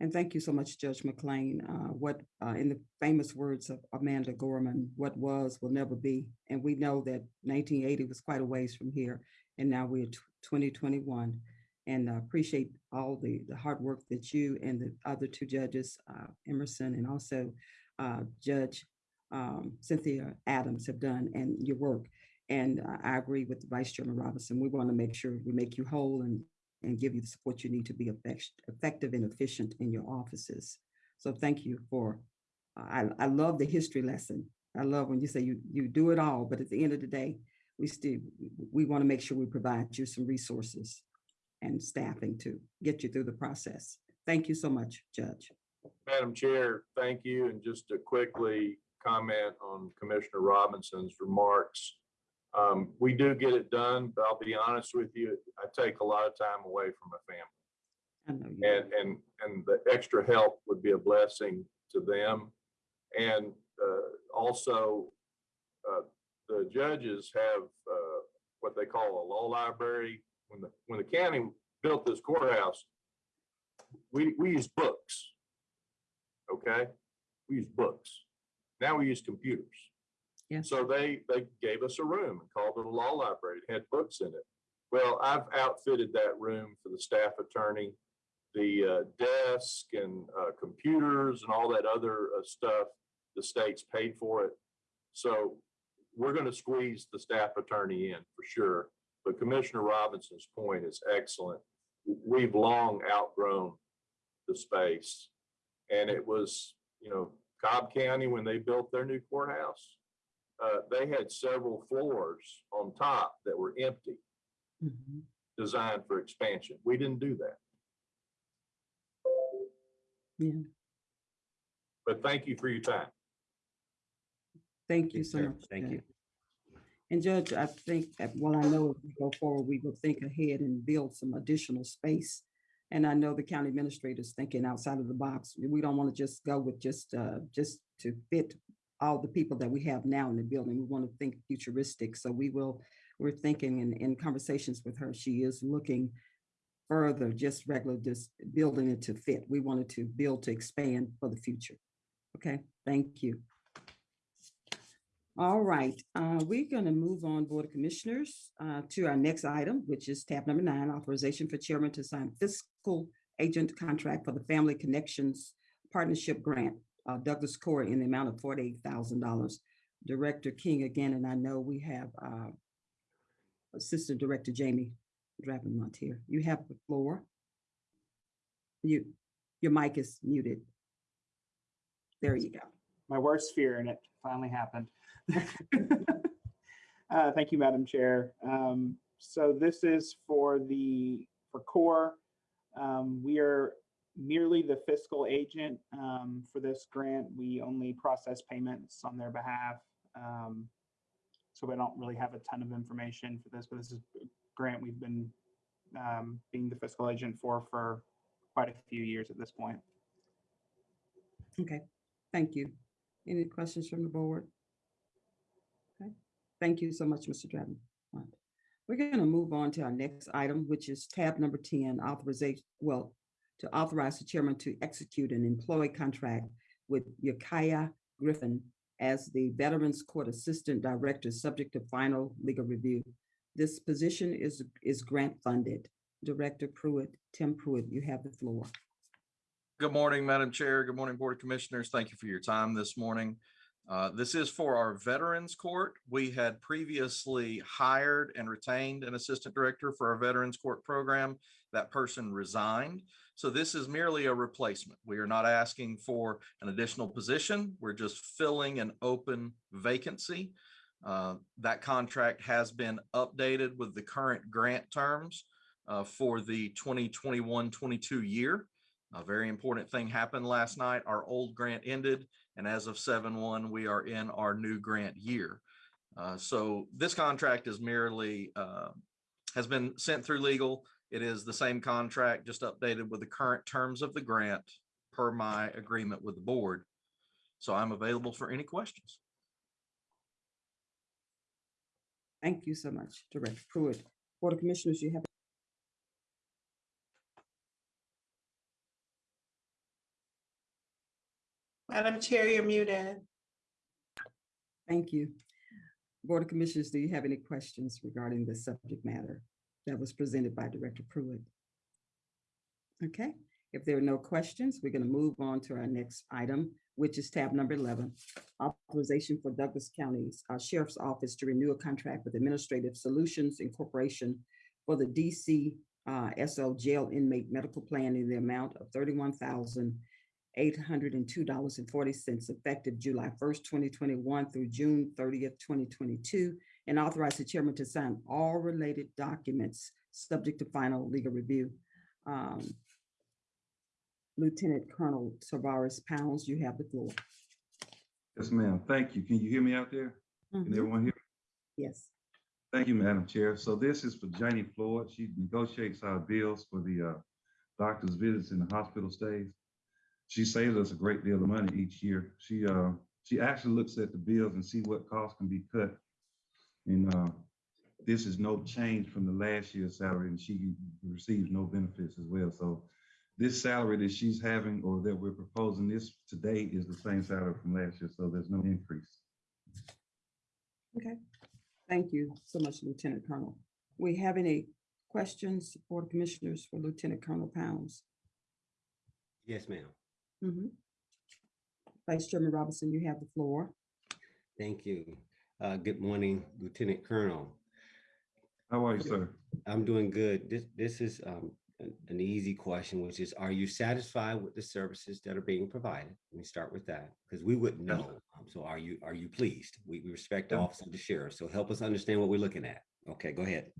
And thank you so much, Judge McLean. Uh, What, uh, in the famous words of Amanda Gorman, what was will never be. And we know that nineteen eighty was quite a ways from here, and now we're twenty twenty-one. And uh, appreciate all the, the hard work that you and the other two judges, uh, Emerson and also uh, Judge um, Cynthia Adams have done and your work. And uh, I agree with Vice Chairman Robinson. We want to make sure we make you whole and, and give you the support you need to be effect- effective and efficient in your offices. So thank you for, I, I love the history lesson. I love when you say you, you do it all, but at the end of the day, we still, we want to make sure we provide you some resources and staffing to get you through the process. Thank you so much, Judge. Madam Chair, thank you. And just to quickly comment on Commissioner Robinson's remarks. Um, we do get it done, but I'll be honest with you, I take a lot of time away from my family. I know you. And, and, and the extra help would be a blessing to them. And, uh, also, uh, the judges have, uh, what they call a law library. When the, when the county built this courthouse, we, we use books. Okay? We use books. Now we use computers. Yes. So they, they gave us a room and called it a law library. It had books in it. Well, I've outfitted that room for the staff attorney, the uh, desk and uh, computers and all that other uh, stuff. The state's paid for it. So we're going to squeeze the staff attorney in for sure. But Commissioner Robinson's point is excellent. We've long outgrown the space. And it was, you know, Cobb County, when they built their new courthouse, uh, they had several floors on top that were empty, Mhm. designed for expansion. We didn't do that. Yeah, But thank you for your time. thank you Yes, so sir. much. Thank Judge. you. And Judge, I think, that- well, I know if we go forward, we will think ahead and build some additional space. And I know the county administrator's thinking outside of the box. We don't want to just go with just, uh, just to fit all the people that we have now in the building. We want to think futuristic. So we will, we're thinking in, in conversations with her, she is looking further, just regular, just building it to fit. We wanted to build to expand for the future. Okay, thank you. All right, uh, we're gonna move on, Board of Commissioners, uh, to our next item, which is tab number nine, authorization for chairman to sign fiscal agent contract for the Family Connections Partnership Grant, uh, Douglas Corey in the amount of forty-eight thousand dollars. Director King again, and I know we have, uh, Assistant Director Jamie Dravenmont here. You have the floor. You, your mic is muted. There you go. my worst fear, and it finally happened. Uh, Thank you, Madam Chair. Um, So this is for the, for CORE. Um, We are merely the fiscal agent um, for this grant. We only process payments on their behalf. Um, So we don't really have a ton of information for this, but this is a grant we've been um, being the fiscal agent for, for quite a few years at this point. Okay, thank you. Any questions from the board? Okay, thank you so much, Mr. Dratton. We're going to move on to our next item, which is tab number ten, authorization, well, to authorize the chairman to execute an employee contract with Yakaya Griffin as the Veterans Court Assistant Director, subject to final legal review. This position is, is grant funded. Director Pruitt, Tim Pruitt, you have the floor. Good morning, Madam Chair. Good morning, Board of Commissioners. Thank you for your time this morning. Uh, This is for our Veterans Court. We had previously hired and retained an Assistant Director for our Veterans Court program. That person resigned. So this is merely a replacement. We are not asking for an additional position. We're just filling an open vacancy. Uh, That contract has been updated with the current grant terms uh, for the 2021-22 year. A very important thing happened last night. Our old grant ended, and as of seven one, we are in our new grant year. Uh, so this contract is merely, uh, has been sent through legal. It is the same contract, just updated with the current terms of the grant per my agreement with the board. So I'm available for any questions. Thank you so much, Director Pruitt. Board of Commissioners, you have Madam Chair, you're muted. Thank you. Board of Commissioners, do you have any questions regarding the subject matter that was presented by Director Pruitt? Okay, if there are no questions, we're going to move on to our next item, which is tab number 11, authorization for Douglas County's uh, Sheriff's Office to renew a contract with Administrative Solutions Incorporation for the DC uh, SO Jail Inmate Medical Plan in the amount of thirty-one thousand eight hundred and two dollars and forty cents effective July first, twenty twenty-one through June thirtieth, twenty twenty-two, and authorize the chairman to sign all related documents subject to final legal review. Um, Lieutenant Colonel Tavares Pounds, you have the floor. Yes, ma'am. Thank you. Can you hear me out there? Can Mhm. everyone hear? Yes. Thank you, Madam Chair. So this is for Janie Floyd. She negotiates our bills for the uh, doctor's visits and the hospital stays. She saves us a great deal of money each year. She uh, she actually looks at the bills and see what costs can be cut. And uh, this is no change from the last year's salary, and she receives no benefits as well. So this salary that she's having or that we're proposing this today is the same salary from last year, so there's no increase. Okay. Thank you so much, Lieutenant Colonel. We have any questions, Board of Commissioners, for Lieutenant Colonel Pounds? Yes, ma'am. Mhm. Vice Chairman Robinson, you have the floor. Thank you. Uh, good morning, Lieutenant Colonel. How are you, sir? I'm doing good. This, this is, um, an, easy question, which is, are you satisfied with the services that are being provided? Let me start with that, because we wouldn't know. Um, So are you, are you pleased? We, we respect the Yeah. office of the sheriff, so help us understand what we're looking at. Okay, go ahead.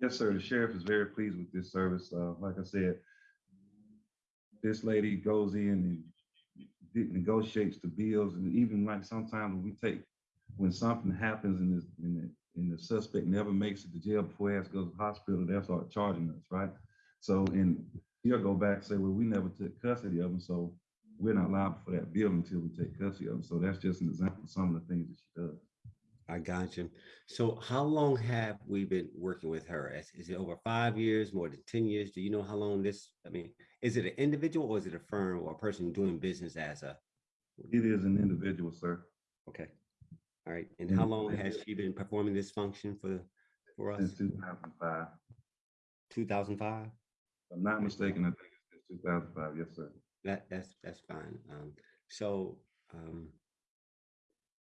Yes, sir. The sheriff is very pleased with this service. Uh, like I said, this lady goes in and negotiates the bills and even like sometimes when we take, when something happens and the, and the, and the suspect never makes it to jail before he has to go to the hospital, they'll start charging us, right? So, and he'll go back and say, well, we never took custody of him, so we're not liable for that bill until we take custody of them. So that's just an example of some of the things that she does. I got you. So how long have we been working with her? Is, is it over five years, more than ten years? Do you know how long this, I mean, is it an individual or is it a firm or a person doing business as a, It is an individual, sir. okay. All right, and how long has she been performing this function for, for us? Since two thousand five. Two thousand five? If I'm not mistaken, I think it's two thousand five. Yes, sir. That, that's, that's fine. Um, so, um,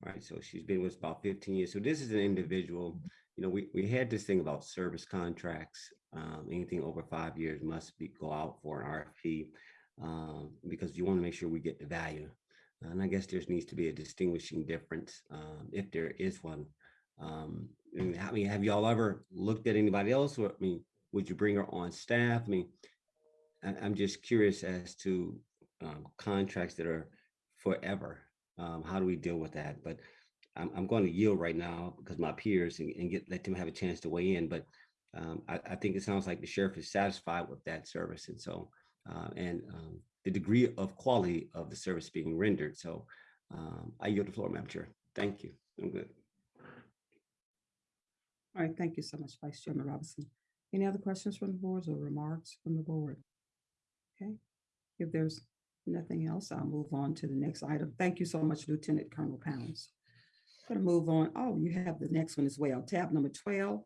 all right, so she's been with us about fifteen years. So this is an individual, you know, we, we had this thing about service contracts. Um, anything over five years must be, go out for an RFP. Um, because you want to make sure we get the value. And I guess there needs to be a distinguishing difference, um, if there is one. Um, and I mean, have y'all ever looked at anybody else? Or, I mean, would you bring her on staff? I mean, I, I'm just curious as to um, contracts that are forever. Um, how do we deal with that? But I'm, I'm going to yield right now because my peers and, and get let them have a chance to weigh in. But um, I, I think it sounds like the sheriff is satisfied with that service, and so uh, and um, the degree of quality of the service being rendered. So um, I yield the floor, Madam Chair. Thank you. I'm good. All right, thank you so much, Vice Chairman Robinson. Any other questions from the boards or remarks from the board? Okay, if there's nothing else, I'll move on to the next item. Thank you so much, Lieutenant Colonel Pounds. I'm Gonna move on. Oh, you have the next one as well. Tab number twelve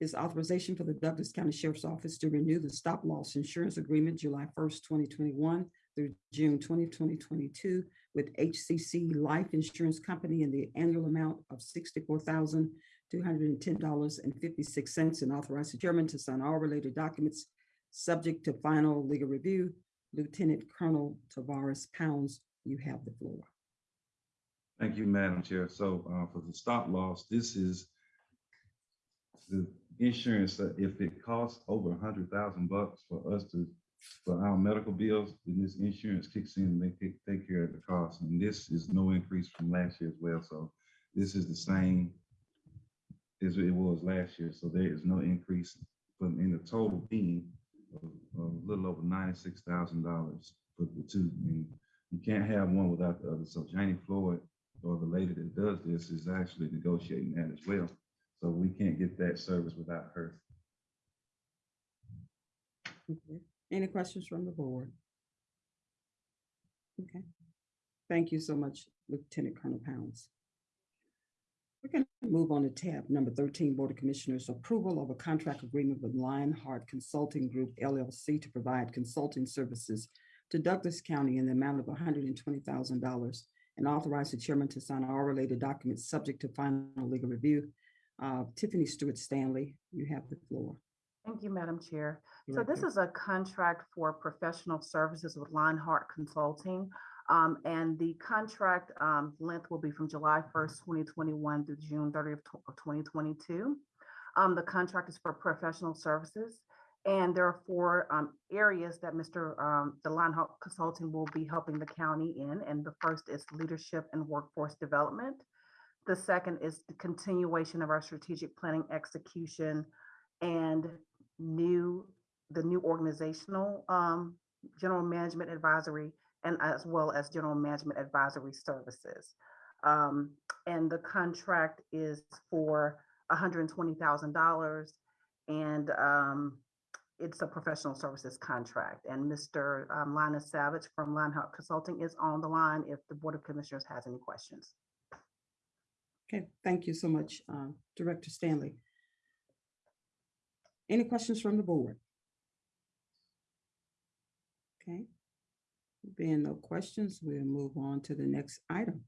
is authorization for the Douglas County Sheriff's Office to renew the stop loss insurance agreement July first, twenty twenty-one through June 20, 2022 with HCC Life Insurance Company in the annual amount of sixty-four thousand two hundred and ten dollars and fifty-six cents and authorize the chairman to sign all related documents subject to final legal review. Lieutenant Colonel Tavares Pounds, you have the floor. Thank you, Madam Chair. So uh, for the stop loss, this is the insurance that if it costs over a hundred thousand bucks for us to, for our medical bills, then this insurance kicks in and they take, take care of the cost. And this is no increase from last year as well. So this is the same as it was last year. So there is no increase from in the total being a little over ninety-six thousand dollars for the two. I mean, you can't have one without the other. So Janie Floyd or the lady that does this is actually negotiating that as well. So we can't get that service without her. Okay. Any questions from the board? Okay. Thank you so much, Lieutenant Colonel Pounds. We're going to move on to tab number thirteen, Board of Commissioners, approval of a contract agreement with Lionheart Consulting Group LLC to provide consulting services to Douglas County in the amount of hundred and twenty thousand dollars and authorize the chairman to sign all related documents subject to final legal review. Uh, Tiffany Stewart Stanley, you have the floor. Thank you, Madam Chair. So this is a contract for professional services with Lionheart Consulting. Um, and the contract, um, length will be from July first, twenty twenty-one through June thirtieth of twenty twenty-two. Um, the contract is for professional services. And there are four, um, areas that Mr. Um, the Lionheart Consulting will be helping the county in. And the first is leadership and workforce development. The second is the continuation of our strategic planning execution and new, the new organizational um, general management advisory and as well as general management advisory services. Um, and the contract is for $120,000 and um, it's a professional services contract. And Mr. um, Linus Savage from Lionheart Consulting is on the line if the Board of Commissioners has any questions. Okay, thank you so much, uh, Director Stanley. Any questions from the board? Okay. Being no questions, we'll move on to the next item.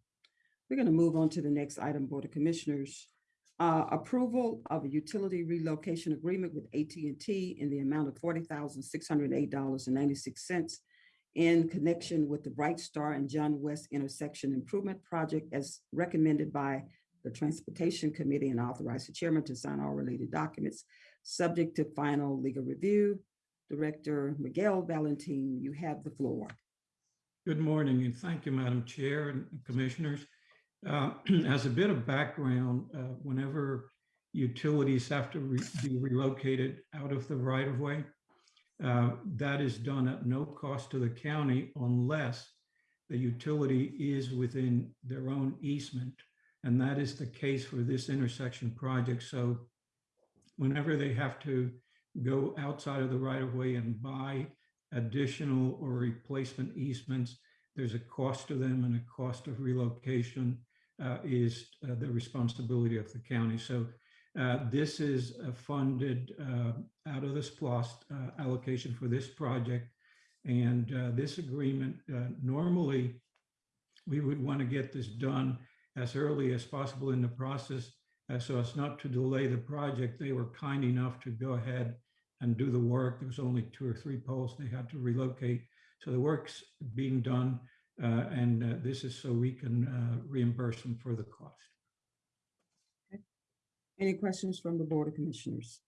We're going to move on to the next item, Board of Commissioners. Uh, Approval of a utility relocation agreement with at and T in the amount of forty thousand six hundred eight dollars and ninety-six cents in connection with the Bright Star and John West Intersection Improvement Project as recommended by the Transportation Committee and authorize the chairman to sign all related documents, subject to final legal review. Director Miguel Valentin, you have the floor. Good morning, and thank you, Madam Chair and Commissioners. Uh, As a bit of background, uh, whenever utilities have to re- be relocated out of the right-of-way, uh, that is done at no cost to the county unless the utility is within their own easement. And that is the case for this intersection project. So whenever they have to go outside of the right-of-way and buy additional or replacement easements, there's a cost to them and a cost of relocation uh, is uh, the responsibility of the county. So uh, this is funded uh, out of the SPLOST uh, allocation for this project. And uh, this agreement, normally, we would want to get this done as early as possible in the process uh, so as not to delay the project. They were kind enough to go ahead and do the work. There was only two or three poles they had to relocate. So the work's being done, uh, and uh, this is so we can uh, reimburse them for the cost. Any questions from the Board of Commissioners?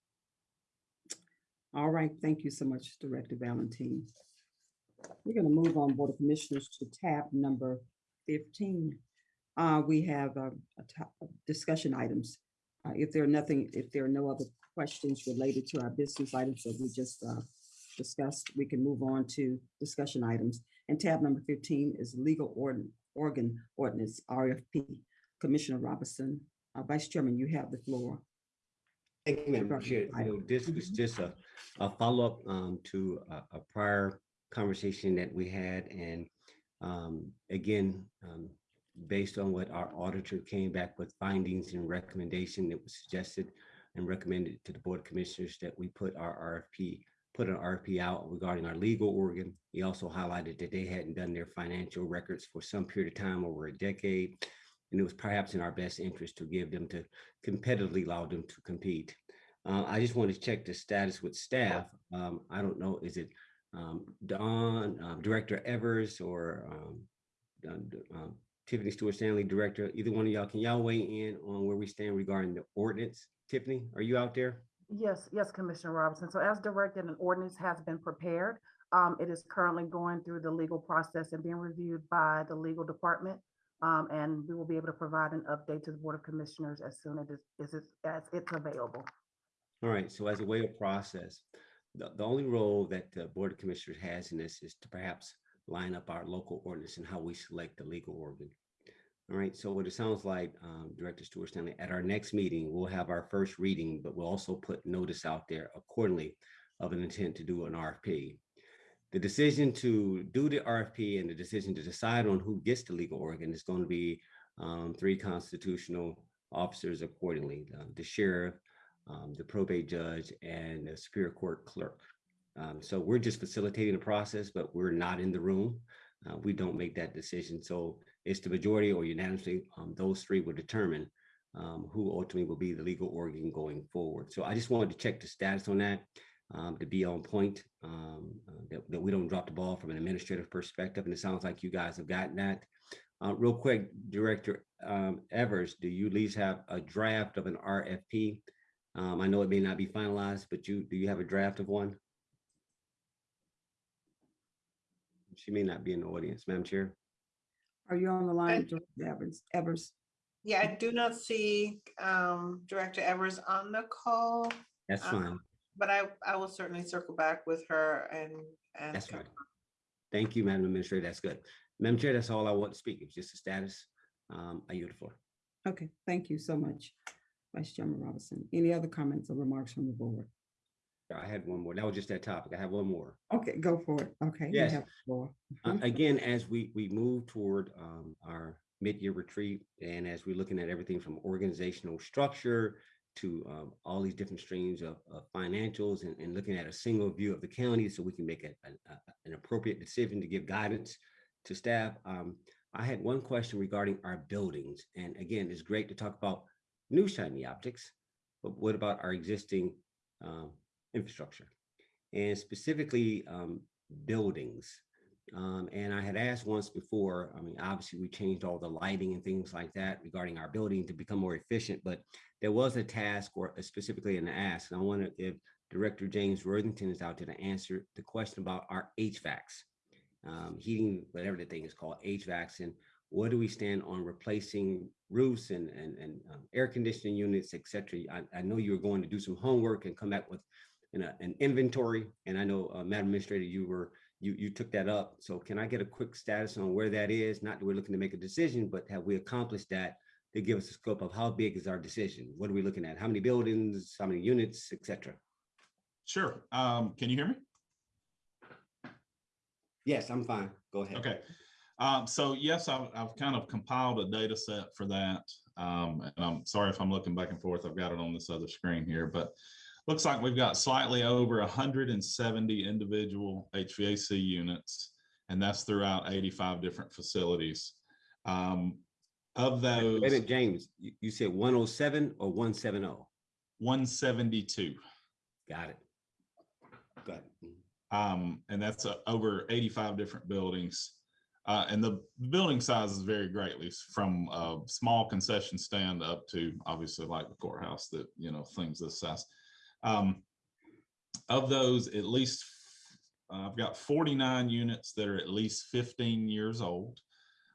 All right, thank you so much, Director Valentin. We're going to move on, Board of Commissioners, to tab number fifteen. Uh, we have uh, a discussion items. Uh, if there are nothing, if there are no other questions related to our business items that we just uh, discussed, we can move on to discussion items. And tab number fifteen is legal organ, organ ordinance, RFP. Commissioner Robinson, uh, Vice Chairman, you have the floor. Thank you, Madam Chair. You know, this was just a, a follow-up um, to a, a prior conversation that we had. And um, again, um, based on what our auditor came back with findings and recommendation, it was suggested and recommended to the Board of Commissioners that we put our RFP put an RFP out regarding our legal organ. He also highlighted that they hadn't done their financial records for some period of time, over a decade. And it was perhaps in our best interest to give them to competitively allow them to compete. Uh, I just want to check the status with staff. Um, I don't know, is it um, Don, um, Director Evers or um, um, Tiffany Stewart Stanley, Director, either one of y'all, can y'all weigh in on where we stand regarding the ordinance? Tiffany, are you out there? Yes, yes, Commissioner Robinson. So as directed, an ordinance has been prepared. Um, it is currently going through the legal process and being reviewed by the legal department. Um, and we will be able to provide an update to the Board of Commissioners as soon as it's, as it's, as it's available. All right, so as a way of process, the, the only role that the Board of Commissioners has in this is to perhaps line up our local ordinance and how we select the legal organ. All right, so what it sounds like, um, Director Stewart Stanley, at our next meeting, we'll have our first reading, but we'll also put notice out there accordingly of an intent to do an RFP. The decision to do the RFP and the decision to decide on who gets the legal organ is going to be um, three constitutional officers accordingly, uh, the sheriff, um, the probate judge, and the Superior Court clerk. Um, so we're just facilitating the process, but we're not in the room. Uh, we don't make that decision. So it's the majority or unanimously, um, those three will determine um, who ultimately will be the legal organ going forward. So I just wanted to check the status on that um, to be on point, um, uh, that, that we don't drop the ball from an administrative perspective. And it sounds like you guys have gotten that. Uh, real quick, Director um, Evers, do you at least have a draft of an RFP? Um, I know it may not be finalized, but you, do you have a draft of one? She may not be in the audience, Madam Chair. Are you on the line, Director Evans? Evers? Yeah, I do not see um, Director Evers on the call. That's um, fine. But I, I will certainly circle back with her and, and. That's fine. Thank you, Madam Administrator. That's good. Madam Chair, that's all I want to speak. It's just a status. Um, I yield the floor. Okay, thank you so much, Vice Chairman Robinson. Any other comments or remarks from the board? I had one more. That was just that topic. I have one more. Okay, go for it. Okay. you Yes. have the floor. Uh, Mhm. Again, as we, we move toward um, our mid-year retreat and as we're looking at everything from organizational structure to um, all these different streams of, of financials and, and looking at a single view of the county so we can make a- an, a- an appropriate decision to give guidance to staff. Um, I had one question regarding our buildings. And again, it's great to talk about new shiny optics, but what about our existing um, infrastructure? And specifically, um, buildings. Um, and I had asked once before, I mean, obviously we changed all the lighting and things like that regarding our building to become more efficient, but there was a task or specifically an ask. And I wonder if Director James Worthington is out there to answer the question about our HVACs, um, heating, whatever the thing is called, HVACs, and what do we stand on replacing roofs and, and, and um, air conditioning units, et cetera? I, I know you were going to do some homework and come back with an, uh, an inventory. And I know, uh, Madam Administrator, you were you, you took that up. So can I get a quick status on where that is? Not that we're looking to make a decision, but have we accomplished that to give us a scope of how big is our decision? What are we looking at? How many buildings, how many units, etc. Sure. Um, can you hear me? Yes, I'm fine. Go ahead. Okay. Um, so yes, I've, I've kind of compiled a data set for that. Um, and I'm sorry if I'm looking back and forth. I've got it on this other screen here, but looks like we've got slightly over 170 individual HVAC units, and that's throughout 85 different facilities. Um, of those, Wait a minute, James, you, you said 107 or 170? 172. Got it. Got it. Um, and that's uh, over 85 different buildings. Uh, and the building sizes vary greatly from a small concession stand up to obviously like the courthouse that, you know, things this size. Um, of those, at least, uh, I've got 49 units that are at least 15 years old.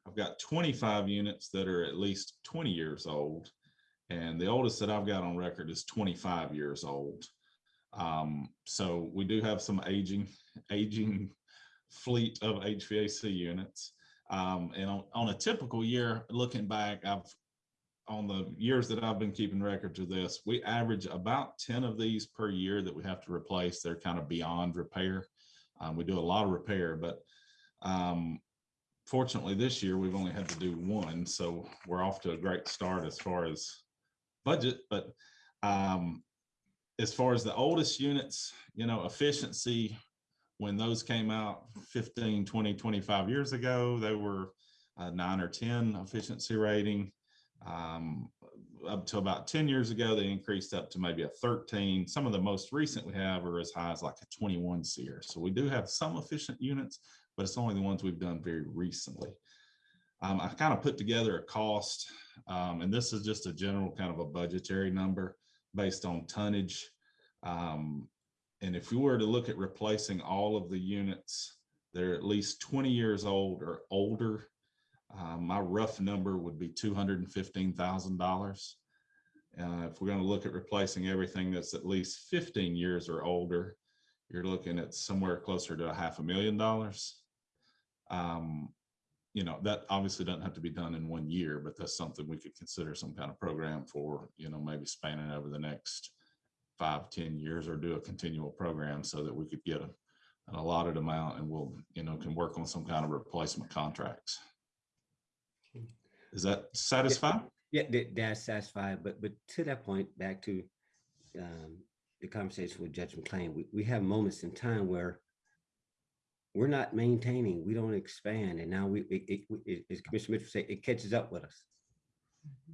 I've got 25 units that are at least 20 years old. And the oldest that I've got on record is 25 years old. Um, so we do have some aging, aging fleet of HVAC units. Um, and on, on a typical year, looking back, I've on the years that I've been keeping records of this, we average about 10 of these per year that we have to replace. They're kind of beyond repair. Um, we do a lot of repair, but um, fortunately this year we've only had to do one. So we're off to a great start as far as budget, but um, as far as the oldest units, you know, efficiency, when those came out 15, 20, 25 years ago, they were nine or 10 efficiency rating. Um, up to about 10 years ago, they increased up to maybe a 13. Some of the most recent we have are as high as like a 21 SEER. So we do have some efficient units, but it's only the ones we've done very recently. Um, I kind of put together a cost, um, and this is just a general kind of a budgetary number based on tonnage. Um, and if you were to look at replacing all of the units, they're at least 20 years old or older. Uh, my rough number would be $215,000. Uh, if we're going to look at replacing everything that's at least 15 years or older, you're looking at somewhere closer to a half a million dollars. Um, you know, that obviously doesn't have to be done in one year, but that's something we could consider some kind of program for, you know, maybe spanning over the next five, ten years or do a continual program so that we could get a, an allotted amount and we'll, you know, can work on some kind of replacement contracts. Is that satisfied? Yeah, that, that's satisfied, but, but to that point, back to um, the conversation with Judge McClain, we, we have moments in time where we're not maintaining, we don't expand, and now we, it, it, it- as Commissioner Mitchell said, it catches up with us.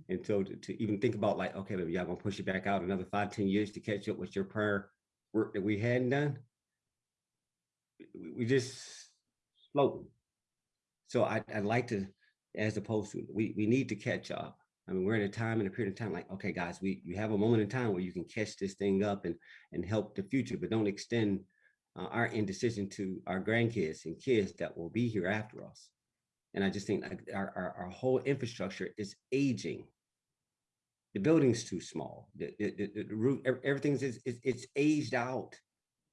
And so to, to even think about like, okay, maybe y'all gonna push it back out another five, ten years to catch up with your prior work that we hadn't done. We, we just floating. So I, I'd like to, as opposed to, we, we need to catch up. I mean, we're in a time and a period of time like, okay, guys, we, you have a moment in time where you can catch this thing up and, and help the future, but don't extend uh, our indecision to our grandkids and kids that will be here after us. And I just think like our, our, our whole infrastructure is aging. The building's too small. The, the, the, the roof, everything's is, is, it's aged out.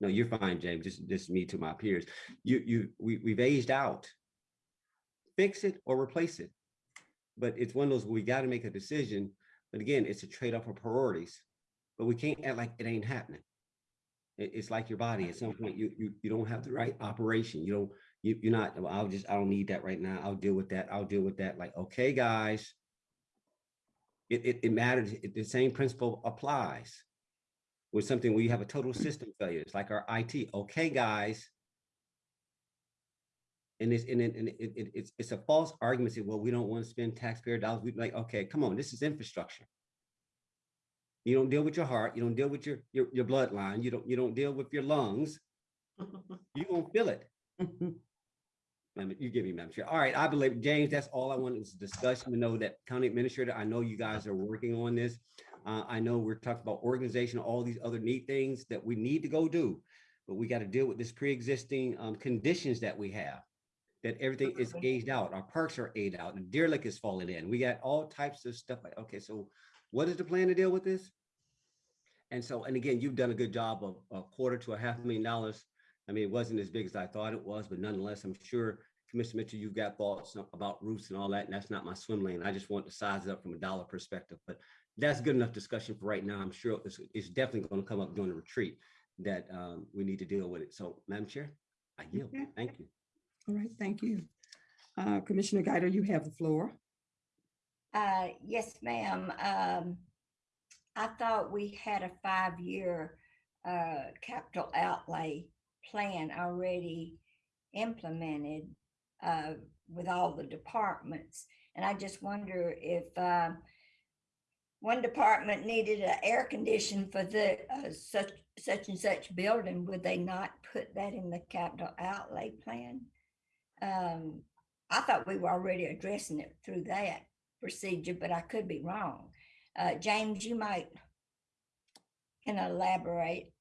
No, you're fine, James. Just, just me to my peers. You, you, we, we've aged out. Fix it or replace it. But it's one of those, we got to make a decision. But again, it's a trade-off of priorities. But we can't act like it ain't happening. It's like your body. At some point, you, you, you don't have the right operation. You don't, you, you're not, "Well, I'll just, I don't need that right now. I'll deal with that. I'll deal with that. Like, okay, guys. It, it, it matters. It- The same principle applies. With something where you have a total system failure, it's like our IT. Okay, guys. And it's, and it, and it, it- it's, it's a false argument. Say, well, we don't want to spend taxpayer dollars. We like, okay, come on, this is infrastructure. You don't deal with your heart, you don't deal with your, your, your bloodline, you don't, you don't deal with your lungs. You gonna feel it. You give me, Madam Chair. All right, I believe, James, that's all I wanted was a discussion to know that County Administrator, I know you guys are working on this. Uh, I know we're talking about organization, all these other neat things that we need to go do. But we got to deal with this pre-existing um, conditions that we have. That everything is aged out, our parks are aged out, and Deer Lick is falling in. We got all types of stuff like, okay, so what is the plan to deal with this? And so, and again, you've done a good job of a quarter to a half million dollars. I mean, it wasn't as big as I thought it was, but nonetheless, I'm sure Commissioner Mitchell, you've got thoughts about roofs and all that, and that's not my swim lane. I just want to size it up from a dollar perspective, but that's good enough discussion for right now. I'm sure it's, it's definitely going to come up during the retreat that um, we need to deal with it. So, Madam Chair, I yield. Thank you. All right, thank you. Uh, Commissioner Guider, you have the floor. Uh, yes, ma'am. Um, I thought we had a five-year, uh, capital outlay plan already implemented, uh, with all the departments. And I just wonder if, uh, one department needed an air condition for the, uh, such, such and such building, would they not put that in the capital outlay plan? Um, I thought we were already addressing it through that procedure, but I could be wrong. Uh, James, you might can elaborate.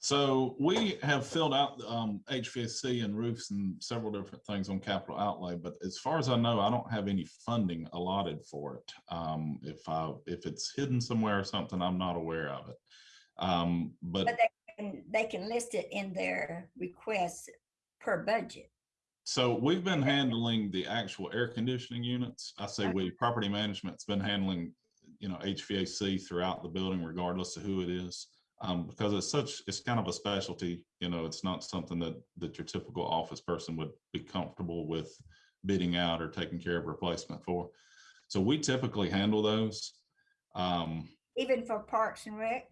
So we have filled out um, HVAC and roofs and several different things on capital outlay, but as far as I know, I don't have any funding allotted for it. Um, if I, if it's hidden somewhere or something, I'm not aware of it. Um, but But they can, they can list it in their requests per budget. So we've been handling the actual air conditioning units. I say Okay. we, property management's been handling, you know, HVAC throughout the building regardless of who it is. Um, because it's such, it's kind of a specialty, you know, it's not something that, that your typical office person would be comfortable with bidding out or taking care of replacement for. So we typically handle those. Um, Even for Parks and Rec?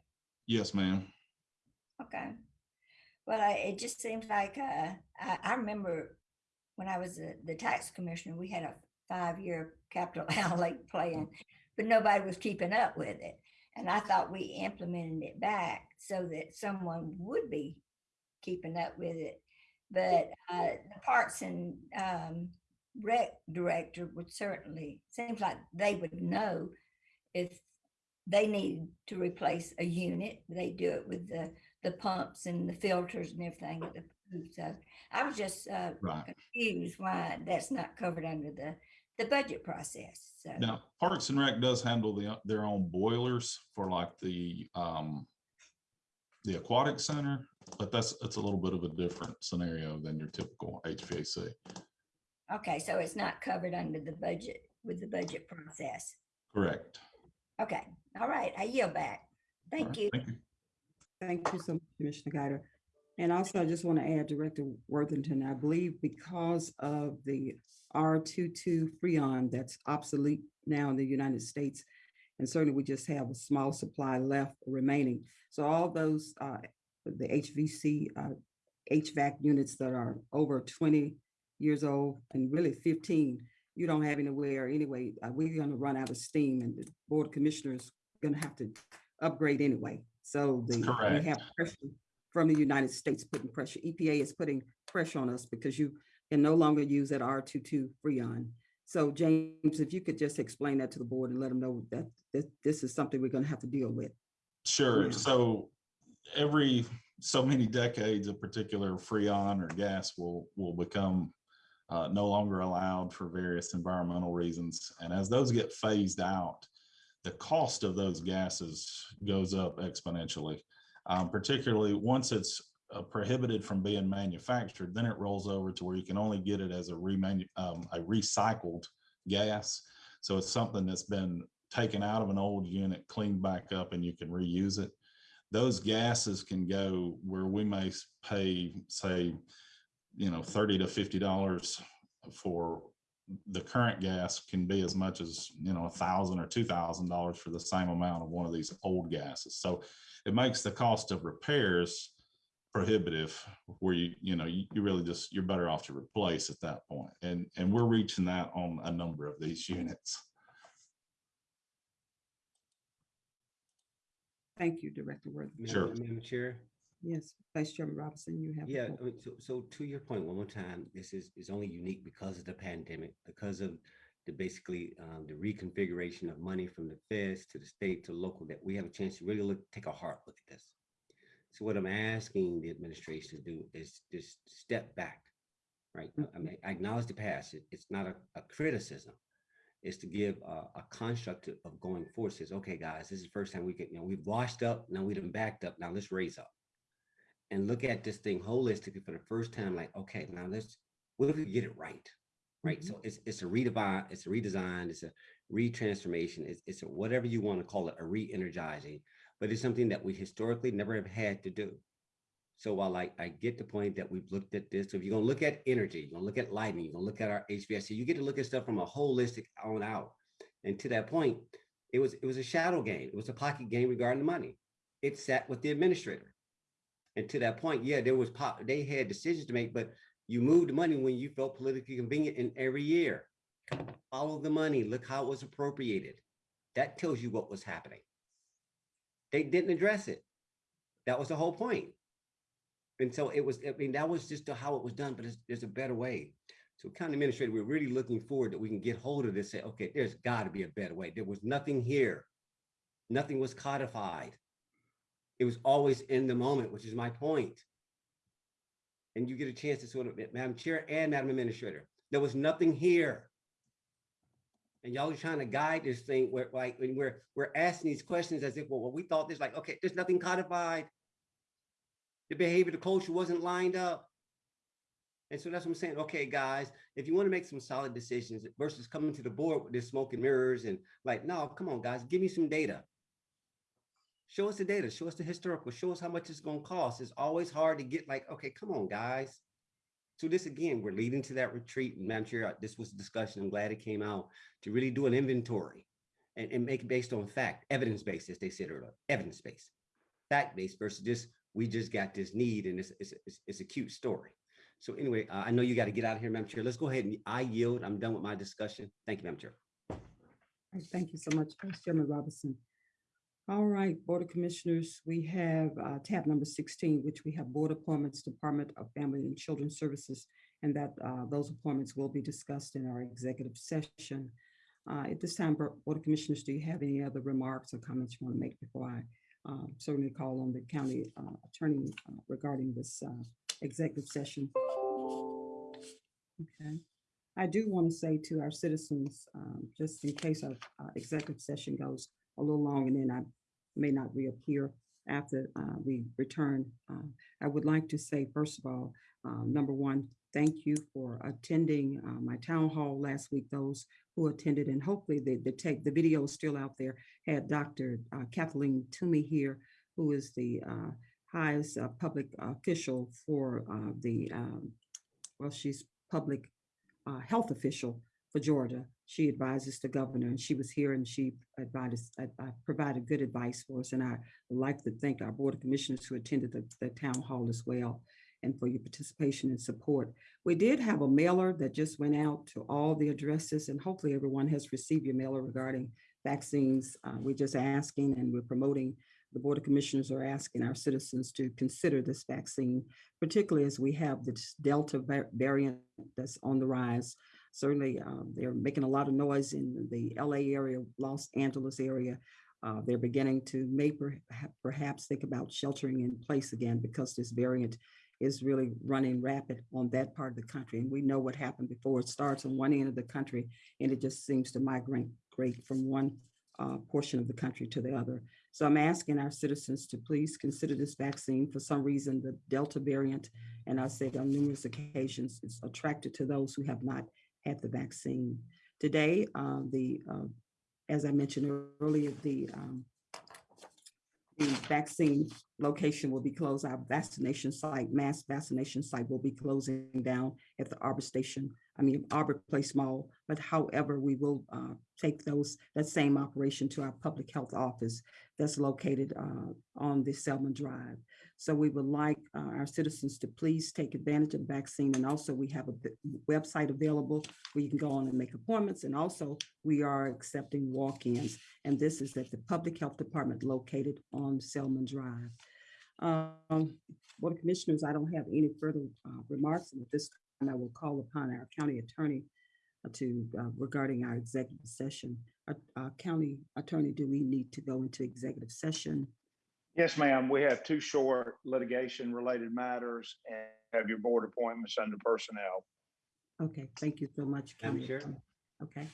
Yes, ma'am. Okay. Well, I, it just seems like, uh, I, I remember when I was the, the tax commissioner, we had a five-year capital outlay plan, but nobody was keeping up with it. And I thought we implemented it back so that someone would be keeping up with it. But, uh, the Parks and, um, Rec Director would certainly, seems like they would know if they need to replace a unit, they do it with the, the pumps and the filters and everything at the pool. So I was just uh, Right. confused why that's not covered under the, the budget process. So, Now, Parks and Rec does handle the, their own boilers for like the, um, the aquatic center, but that's, it's a little bit of a different scenario than your typical HVAC. okay, so it's not covered under the budget with the budget process. Correct. Okay, all right, I yield back. Thank you. Thank you. Thank you so much, Commissioner Guider. And also, I just want to add Director Worthington, I believe because of the R22 Freon that's obsolete now in the United States, and certainly we just have a small supply left remaining. So all those, uh, the HVC, uh, HVAC units that are over 20 years old and really 15, you don't have anywhere anyway. Uh, We're going to run out of steam and the Board of Commissioners going to have to upgrade anyway. So the, we have pressure from the United States putting pressure. EPA is putting pressure on us because you can no longer use that R22 Freon. So James, if you could just explain that to the board and let them know that this, this is something we're going to have to deal with. Sure. Yeah. So every so many decades, a particular freon or gas will will become uh, no longer allowed for various environmental reasons. And as those get phased out, the cost of those gases goes up exponentially. Um, particularly once it's uh, prohibited from being manufactured, then it rolls over to where you can only get it as a um, a recycled gas. So it's something that's been taken out of an old unit, cleaned back up, and you can reuse it. Those gases can go where we may pay, say, you know, thirty to fifty dollars for the current gas can be as much as, you know, a thousand or two thousand dollars for the same amount of one of these old gases. So it makes the cost of repairs prohibitive where you, you know, you, you really just, you're better off to replace at that point. And, and we're reaching that on a number of these units. Thank you, Director Worthington. Sure. Madam Madam Chair? Yes, Vice Chairman Robinson, you have. the Yeah, floor. I mean, so, so to your point, one more time, this is, is only unique because of the pandemic, because of the basically, um, the reconfiguration of money from the feds to the state to local, that we have a chance to really look, take a hard look at this. So what I'm asking the administration to do is just step back, right? I mean, I acknowledge the past, It- it's not a, a criticism. It's to give a, a construct of- of going forward, says, okay, guys, this is the first time we get, you know, we've washed up, now we done backed up, now let's raise up and look at this thing holistically for the first time, like, okay, now let's, what if we get it right? Right, mm-hmm. so it's, it's a redesign, it's a redesign, it's a retransformation, it's, it's a whatever you want to call it, a re-energizing, but it's something that we historically never have had to do. So while I, I get the point that we've looked at this, so if you're gonna look at energy, you're gonna look at lighting, you're gonna look at our HVAC, you get to look at stuff from a holistic on out. And to that point, it was, it was a shadow game, it was a pocket game regarding the money. It sat with the administrator. And to that point, yeah, there was pop, they had decisions to make, but you moved the money when you felt politically convenient in every year. Follow the money, look how it was appropriated. That tells you what was happening. They didn't address it. That was the whole point. And so it was, I mean, that was just how it was done, but there's a better way. So county administrator, we're really looking forward that we can get hold of this, say, okay, there's gotta be a better way. There was nothing here. Nothing was codified. It was always in the moment, which is my point. And you get a chance to sort of, Madam Chair and Madam Administrator, there was nothing here. And y'all are trying to guide this thing where like, when we're, we're asking these questions as if, well, well, we thought this like, okay, there's nothing codified. The behavior, the culture wasn't lined up. And so that's what I'm saying. Okay, guys, if you want to make some solid decisions versus coming to the board with this smoke and mirrors and like, no, come on, guys, give me some data. Show us the data, show us the historical, show us how much it's gonna cost. It's always hard to get like, okay, come on, guys. So this again, we're leading to that retreat. And Madam Chair, this was a discussion. I'm glad it came out to really do an inventory and, and make it based on fact, evidence-based, as they said earlier, evidence-based. Fact-based versus just, we just got this need and it's, it's, it's, it's a cute story. So anyway, uh, I know you got to get out of here, Madam Chair. Let's go ahead and I yield. I'm done with my discussion. Thank you, Madam Chair. Right, Thank you so much, Vice Chairman Robinson. All right, Board of Commissioners, we have uh, tab number 16, which we have Board Appointments, Department of Family and Children Services, and that uh, those appointments will be discussed in our executive session. Uh, At this time, Board of Commissioners, do you have any other remarks or comments you want to make before I uh, certainly call on the county uh, attorney uh, regarding this executive session? Okay. I do want to say to our citizens, um, just in case our executive session goes a little long and then I may not reappear after uh, we return. uh, I would like to say, first of all, uh, number one, thank you for attending uh, my town hall last week, those who attended, and hopefully the, the take, the video is still out there, had Dr. uh, Kathleen Toomey here, who is the uh, highest public official for the, um, well, she's public health official for Georgia. She advises the governor, and she was here and she advised, uh, uh, provided good advice for us. And I like to thank our Board of Commissioners who attended the, the town hall as well and for your participation and support. We did have a mailer that just went out to all the addresses, and hopefully everyone has received your mailer regarding vaccines. Uh, We're just asking and we're promoting, the Board of Commissioners are asking our citizens to consider this vaccine, particularly as we have this Delta variant that's on the rise. Certainly, um, they're making a lot of noise in the LA area, Los Angeles area. Uh, They're beginning to may perha- perhaps think about sheltering in place again because this variant is really running rapid on that part of the country. And we know what happened before. It starts on one end of the country and it just seems to migrate great from one uh, portion of the country to the other. So I'm asking our citizens to please consider this vaccine. For some reason, the Delta variant, and I said on numerous occasions, is attracted to those who have not had the vaccine. Today, uh, the, uh, as I mentioned earlier, the um, the vaccine location will be closed. Our vaccination site, mass vaccination site will be closing down at the Arbor Station, I mean, Arbor Place Mall. But however, we will uh, take those, that same operation to our public health office that's located uh, on the Selman Drive. So we would like uh, our citizens to please take advantage of the vaccine. And also we have a website available where you can go on and make appointments. And also we are accepting walk-ins. And this is at the Public Health Department located on Selman Drive. Um, Board of Commissioners, I don't have any further uh, remarks. And at this time, I will call upon our county attorney uh, to, uh, regarding our executive session. Uh, uh, County Attorney, do we need to go into executive session? Yes, ma'am. We have two short litigation-related matters and have your board appointments under personnel. Okay, thank you so much. Madam Chair? Attorney. Okay.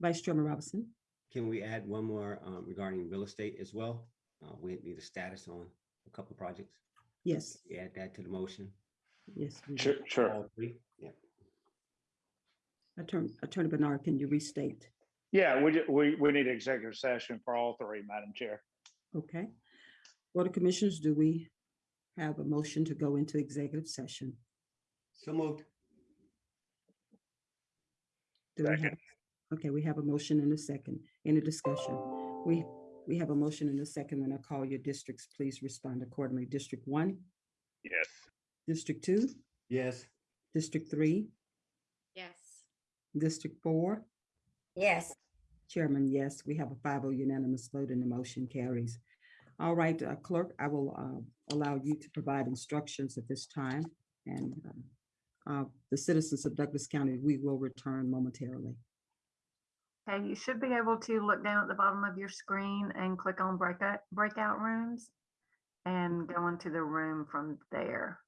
Vice Chairman Robinson? Can we add one more um, regarding real estate as well? Uh, We need a status on a couple of projects. Yes, We Add that to the motion. yes. we will. Sure, sure. All three? Yeah. Attorney, Attorney Bernard, can you restate? Yeah, we, ju- we, we need executive session for all three, Madam Chair. Okay. Board of Commissioners, do we have a motion to go into executive session? So moved. Do we have- Second. Okay, we have a motion and a second. Any discussion? We, we have a motion and a second. When I call your districts, please respond accordingly. District one, Yes. District two, Yes. District three, Yes. District four, Yes, Chairman, yes, we have a 5-0 unanimous vote and the motion carries. All right, uh, clerk, I will uh, allow you to provide instructions at this time. And um, uh, the citizens of Douglas County, we will return momentarily. Okay, you should be able to look down at the bottom of your screen and click on breakout, breakout rooms and go into the room from there.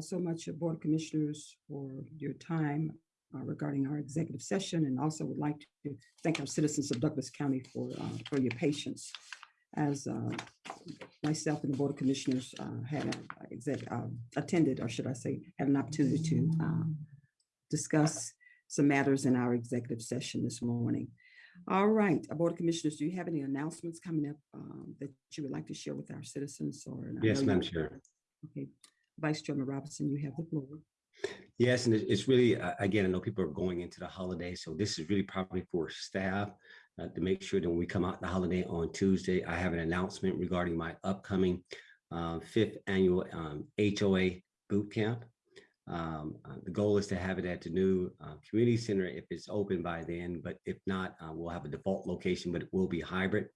So much, uh, Board of Commissioners, for your time uh, regarding our executive session, and also would like to thank our citizens of Douglas County for, uh, for your patience. As uh, myself and the Board of Commissioners uh, had uh, attended, or should I say, had an opportunity to discuss some matters in our executive session this morning. All right, Board of Commissioners, do you have any announcements coming up um, that you would like to share with our citizens or? Yes, Madam Chair. Okay, Vice Chairman Robinson, you have the floor. Yes, and it's really, uh, again, I know people are going into the holiday, so this is really probably for staff uh, to make sure that when we come out the holiday on Tuesday, I have an announcement regarding my upcoming uh, fifth annual um, HOA boot camp. Um, uh, The goal is to have it at the new uh, community center if it's open by then, but if not, uh, we'll have a default location, but it will be hybrid.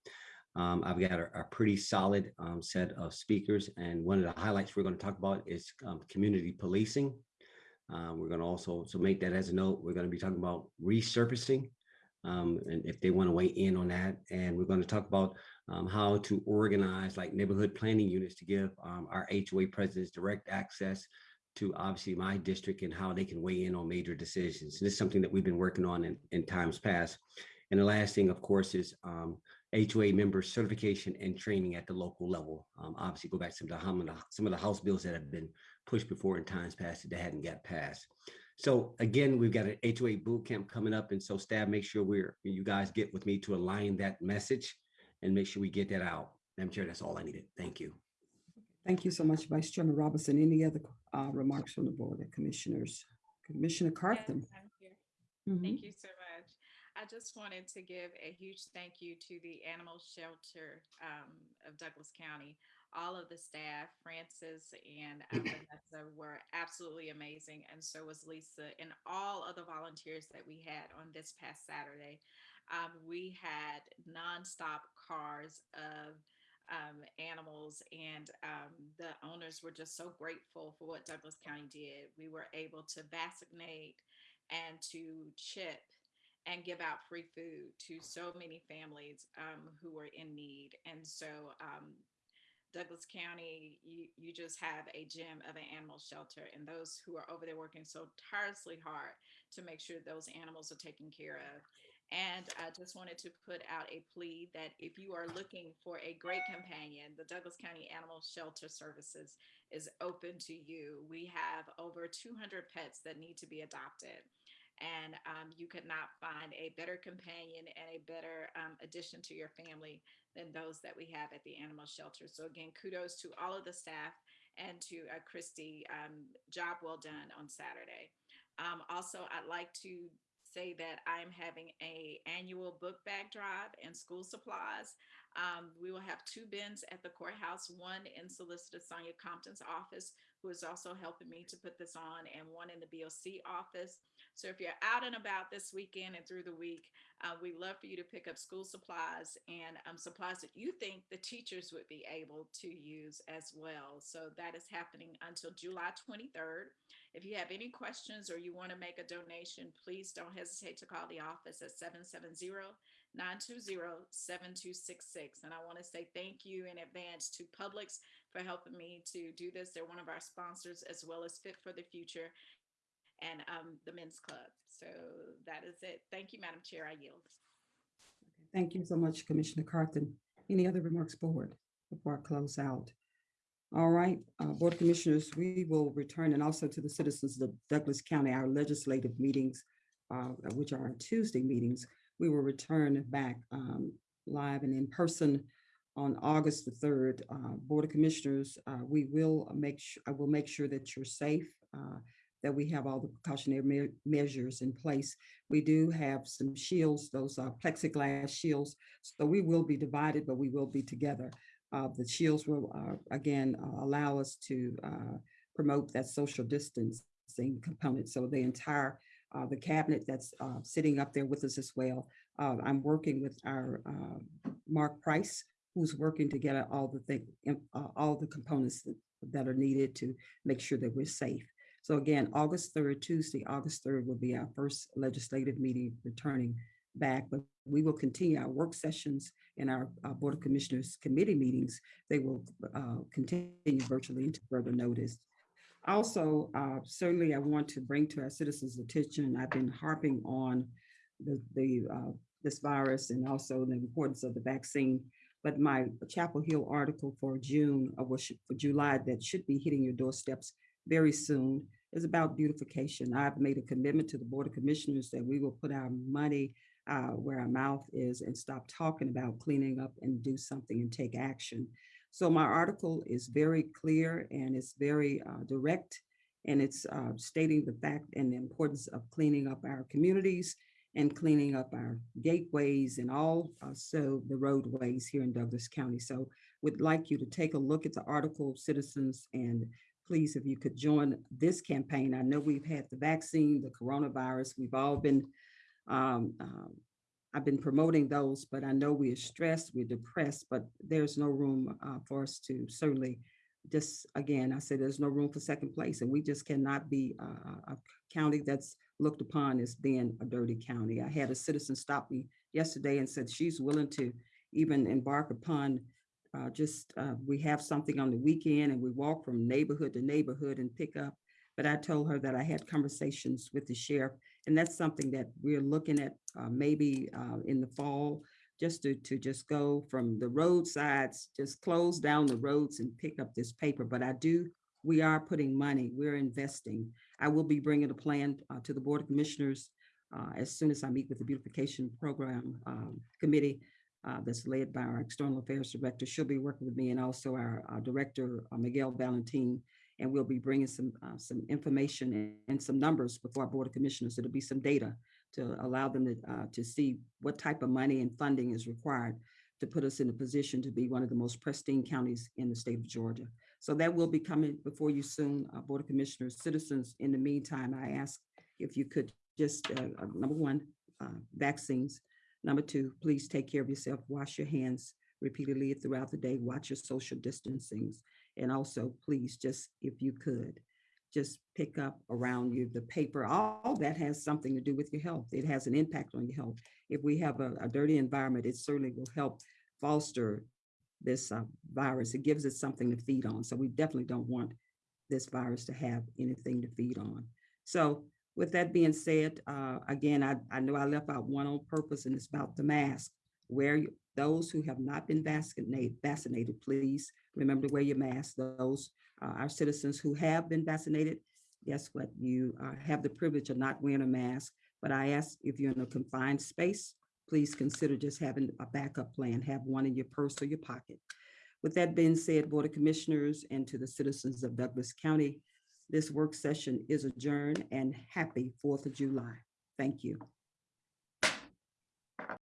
Um, I've got a, a pretty solid um, set of speakers, and one of the highlights we're going to talk about is um, community policing. Uh, we're going to also, so make that as a note, we're going to be talking about resurfacing. Um, and if they want to weigh in on that, and we're going to talk about um, how to organize like neighborhood planning units to give um, our HOA presidents direct access to obviously my district and how they can weigh in on major decisions. This is something that we've been working on in, in times past. And the last thing, of course, is um, HOA member certification and training at the local level. Um, obviously, go back to some of the, some of the- some of the House bills that have been pushed before in times past that hadn't got passed. So again, we've got an HOA boot camp coming up, and so staff, make sure we're you guys get with me to align that message and make sure we get that out. Madam Chair, that's all I needed. Thank you. Thank you so much, Vice Chairman Robinson. Any other uh, remarks from the Board of Commissioners? Commissioner Carthen. I'm here. Mhm. Thank you so much. I just wanted to give a huge thank you to the animal shelter um, of Douglas County. All of the staff, Francis and Vanessa were absolutely amazing. And so was Lisa and all of the volunteers that we had on this past Saturday. Um, we had nonstop cars of um, animals and um, the owners were just so grateful for what Douglas County did. We were able to vaccinate and to chip and give out free food to so many families um, who are in need. And so um, Douglas County, you, you just have a gem of an animal shelter and those who are over there working so tirelessly hard to make sure those animals are taken care of. And I just wanted to put out a plea that if you are looking for a great companion, the Douglas County Animal Shelter Services is open to you. We have over 200 pets that need to be adopted. And um, you could not find a better companion and a better um, addition to your family than those that we have at the animal shelter. So again, kudos to all of the staff and to uh, Christy. Um, job well done on Saturday. Um, also, I'd like to say that I'm having a annual book bag drive and school supplies. Um, we will have two bins at the courthouse, one in Solicitor Sonia Compton's office, who is also helping me to put this on, and one in the BOC office. So if you're out and about this weekend and through the week, uh, we love for you to pick up school supplies and um, supplies that you think the teachers would be able to use as well. So that is happening until July 23rd. If you have any questions or you want to make a donation, please don't hesitate to call the office at 770-920-7266. And I want to say thank you in advance to Publix for helping me to do this. They're one of our sponsors as well as Fit for the Future and um, the Men's Club. So that is it. Thank you, Madam Chair. I yield. Thank you so much, Commissioner Carthen. Any other remarks, Board, before I close out? All right, uh, Board of Commissioners, we will return and also to the citizens of Douglas County, our legislative meetings, uh, which are Tuesday meetings. We will return back um, live and in person on August the third. Uh, Board of Commissioners, uh, we will make, I will make sure that you're safe, uh, that we have all the precautionary me- measures in place. We do have some shields, those uh, plexiglass shields. So we will be divided, but we will be together. Uh, the shields will, uh, again, uh, allow us to uh, promote that social distancing component. So the entire, the cabinet that's sitting up there with us as well. I'm working with our Mark Price, who's working to get all the thing, all the components that, that are needed to make sure that we're safe. So again, August 3rd, Tuesday, August 3rd will be our first legislative meeting returning back, but we will continue our work sessions and our uh, Board of Commissioners committee meetings. They will uh, continue virtually until further notice. Also, uh, certainly I want to bring to our citizens' attention, I've been harping on the, the, uh, this virus and also the importance of the vaccine. But my Chapel Hill article for June, or for July, that should be hitting your doorsteps very soon is about beautification. I've made a commitment to the Board of Commissioners that we will put our money uh, where our mouth is and stop talking about cleaning up and do something and take action. So my article is very clear and it's very uh, direct and it's uh, stating the fact and the importance of cleaning up our communities and cleaning up our gateways and all also the roadways here in Douglas County. So we'd like you to take a look at the article, citizens, and please, if you could join this campaign. I know we've had the vaccine, the coronavirus, we've all been um, um, I've been promoting those, but I know we are stressed, we're depressed, but there's no room uh, for us to certainly just, again, I said, there's no room for second place and we just cannot be uh, a county that's looked upon as being a dirty county. I had a citizen stop me yesterday and said she's willing to even embark upon uh, just, uh, we have something on the weekend and we walk from neighborhood to neighborhood and pick up. But I told her that I had conversations with the sheriff and that's something that we're looking at uh, maybe uh, in the fall, just to, to just go from the roadsides, just close down the roads and pick up this paper. But I do, we are putting money, we're investing. I will be bringing a plan uh, to the Board of Commissioners uh, as soon as I meet with the Beautification Program um, Committee uh, that's led by our External Affairs Director. She'll be working with me and also our, our Director, uh, Miguel Valentin, and we'll be bringing some uh, some information and, and some numbers before our Board of Commissioners. It'll be some data to allow them to, uh, to see what type of money and funding is required to put us in a position to be one of the most pristine counties in the state of Georgia. So that will be coming before you soon, uh, Board of Commissioners, citizens. In the meantime, I ask if you could just, uh, number one, vaccines. Number two, please take care of yourself, wash your hands repeatedly throughout the day, watch your social distancings. And also, please, just if you could, just pick up around you the paper. All that has something to do with your health. It has an impact on your health. If we have a, a dirty environment, it certainly will help foster this uh, virus. It gives it something to feed on. So we definitely don't want this virus to have anything to feed on. So with that being said, uh, again, I, I know I left out one on purpose and it's about the mask. Wear you, those who have not been vaccinated, vaccinated, please remember to wear your mask. Those uh, our citizens who have been vaccinated, guess what? You uh, have the privilege of not wearing a mask. But I ask if you're in a confined space, please consider just having a backup plan. Have one in your purse or your pocket. With that being said, Board of Commissioners and to the citizens of Douglas County, this work session is adjourned and happy 4th of July. Thank you.